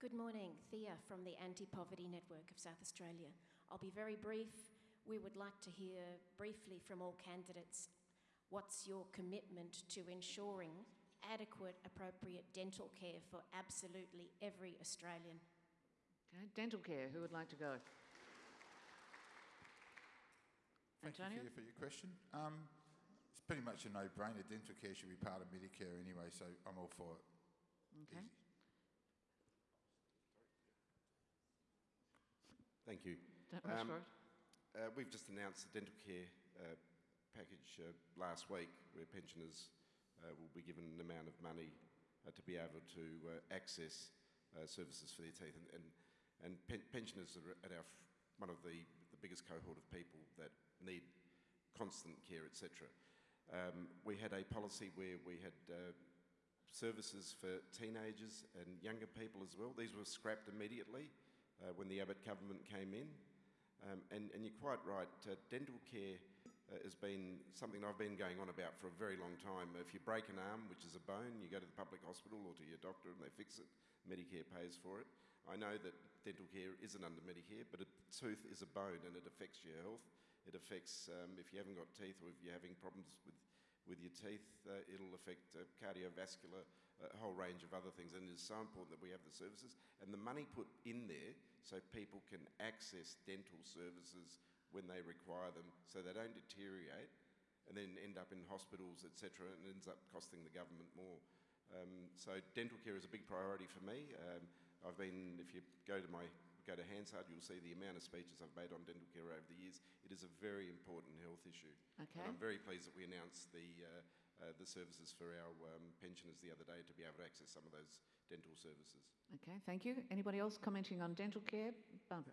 Good morning, Thea from the Anti Poverty Network of South Australia. I'll be very brief. we would like to hear briefly from all candidates what's your commitment to ensuring adequate, appropriate dental care for absolutely every Australian? Okay, dental care, who would like to go? Thank Antonio? you for your question. Um, it's pretty much a no-brainer. Dental care should be part of Medicare anyway, so I'm all for it. Okay. Thank you. Um. Uh, we've just announced the dental care uh, package uh, last week where pensioners uh, will be given an amount of money uh, to be able to uh, access uh, services for their teeth. And, and, and pen- pensioners are at our, one of the, the biggest cohort of people that need constant care, etc. Um, we had a policy where we had uh, services for teenagers and younger people as well. These were scrapped immediately uh, when the Abbott government came in. Um, and, and you're quite right, uh, dental care uh, has been something I've been going on about for a very long time. If you break an arm, which is a bone, you go to the public hospital or to your doctor and they fix it. Medicare pays for it. I know that dental care isn't under Medicare, but a tooth is a bone and it affects your health. It affects um, if you haven't got teeth or if you're having problems with, with your teeth, uh, it'll affect uh, cardiovascular, a whole range of other things. And it is so important that we have the services and the money put in there so people can access dental services when they require them so they don't deteriorate and then end up in hospitals, etc., and ends up costing the government more. Um, so dental care is a big priority for me. Um, I've been, if you go to my go to Hansard, you'll see the amount of speeches I've made on dental care over the years. It is a very important health issue. Okay. And I'm very pleased that we announced the, uh, uh, the services for our um, pensioners the other day to be able to access some of those dental services. Okay, thank you. Anybody else commenting on dental care? Barbara.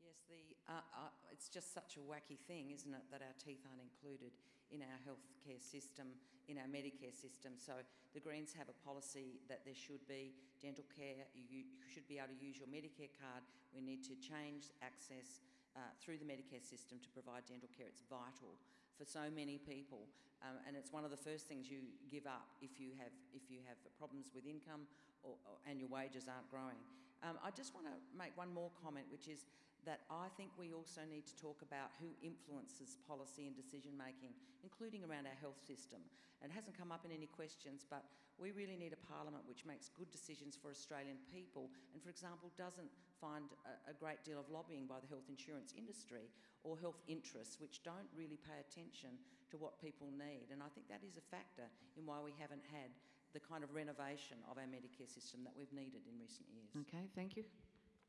Yes, the, uh, uh, it's just such a wacky thing, isn't it, that our teeth aren't included in our healthcare system, in our Medicare system. So the Greens have a policy that there should be dental care. You, you should be able to use your Medicare card. We need to change access uh, through the Medicare system to provide dental care. It's vital for so many people, um, and it's one of the first things you give up if you have if you have problems with income or, or, and your wages aren't growing. Um, I just want to make one more comment, which is that I think we also need to talk about who influences policy and decision making, including around our health system. And it hasn't come up in any questions, but we really need a parliament which makes good decisions for Australian people and, for example, doesn't find a, a great deal of lobbying by the health insurance industry or health interests which don't really pay attention to what people need. And I think that is a factor in why we haven't had the kind of renovation of our Medicare system that we've needed in recent years. Okay, thank you.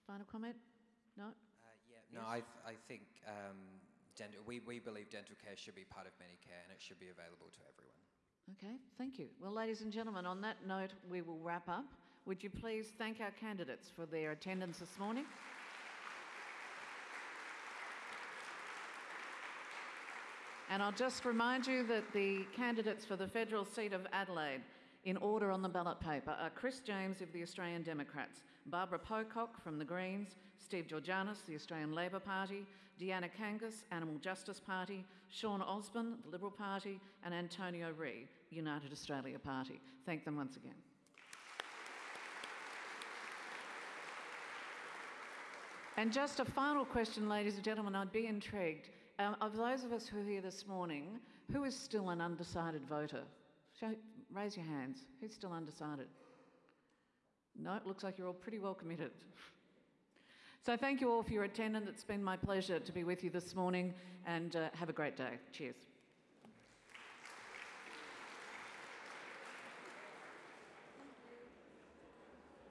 Final comment? No? No, I, th- I think um, dental, we, we believe dental care should be part of Medicare and it should be available to everyone. Okay, thank you. Well, ladies and gentlemen, on that note, we will wrap up. Would you please thank our candidates for their attendance this morning? And I'll just remind you that the candidates for the federal seat of Adelaide, in order on the ballot paper, are Chris James of the Australian Democrats, Barbara Pocock from the Greens, Steve Georganas, the Australian Labor Party, Deanna Kangas, Animal Justice Party, Sean Osborne, the Liberal Party, and Antonio Ree, United Australia Party. Thank them once again. And just a final question, ladies and gentlemen, I'd be intrigued. Um, of those of us who are here this morning, who is still an undecided voter? Raise your hands. Who's still undecided? No, it looks like you're all pretty well committed. So thank you all for your attendance. It's been my pleasure to be with you this morning and uh, have a great day. Cheers.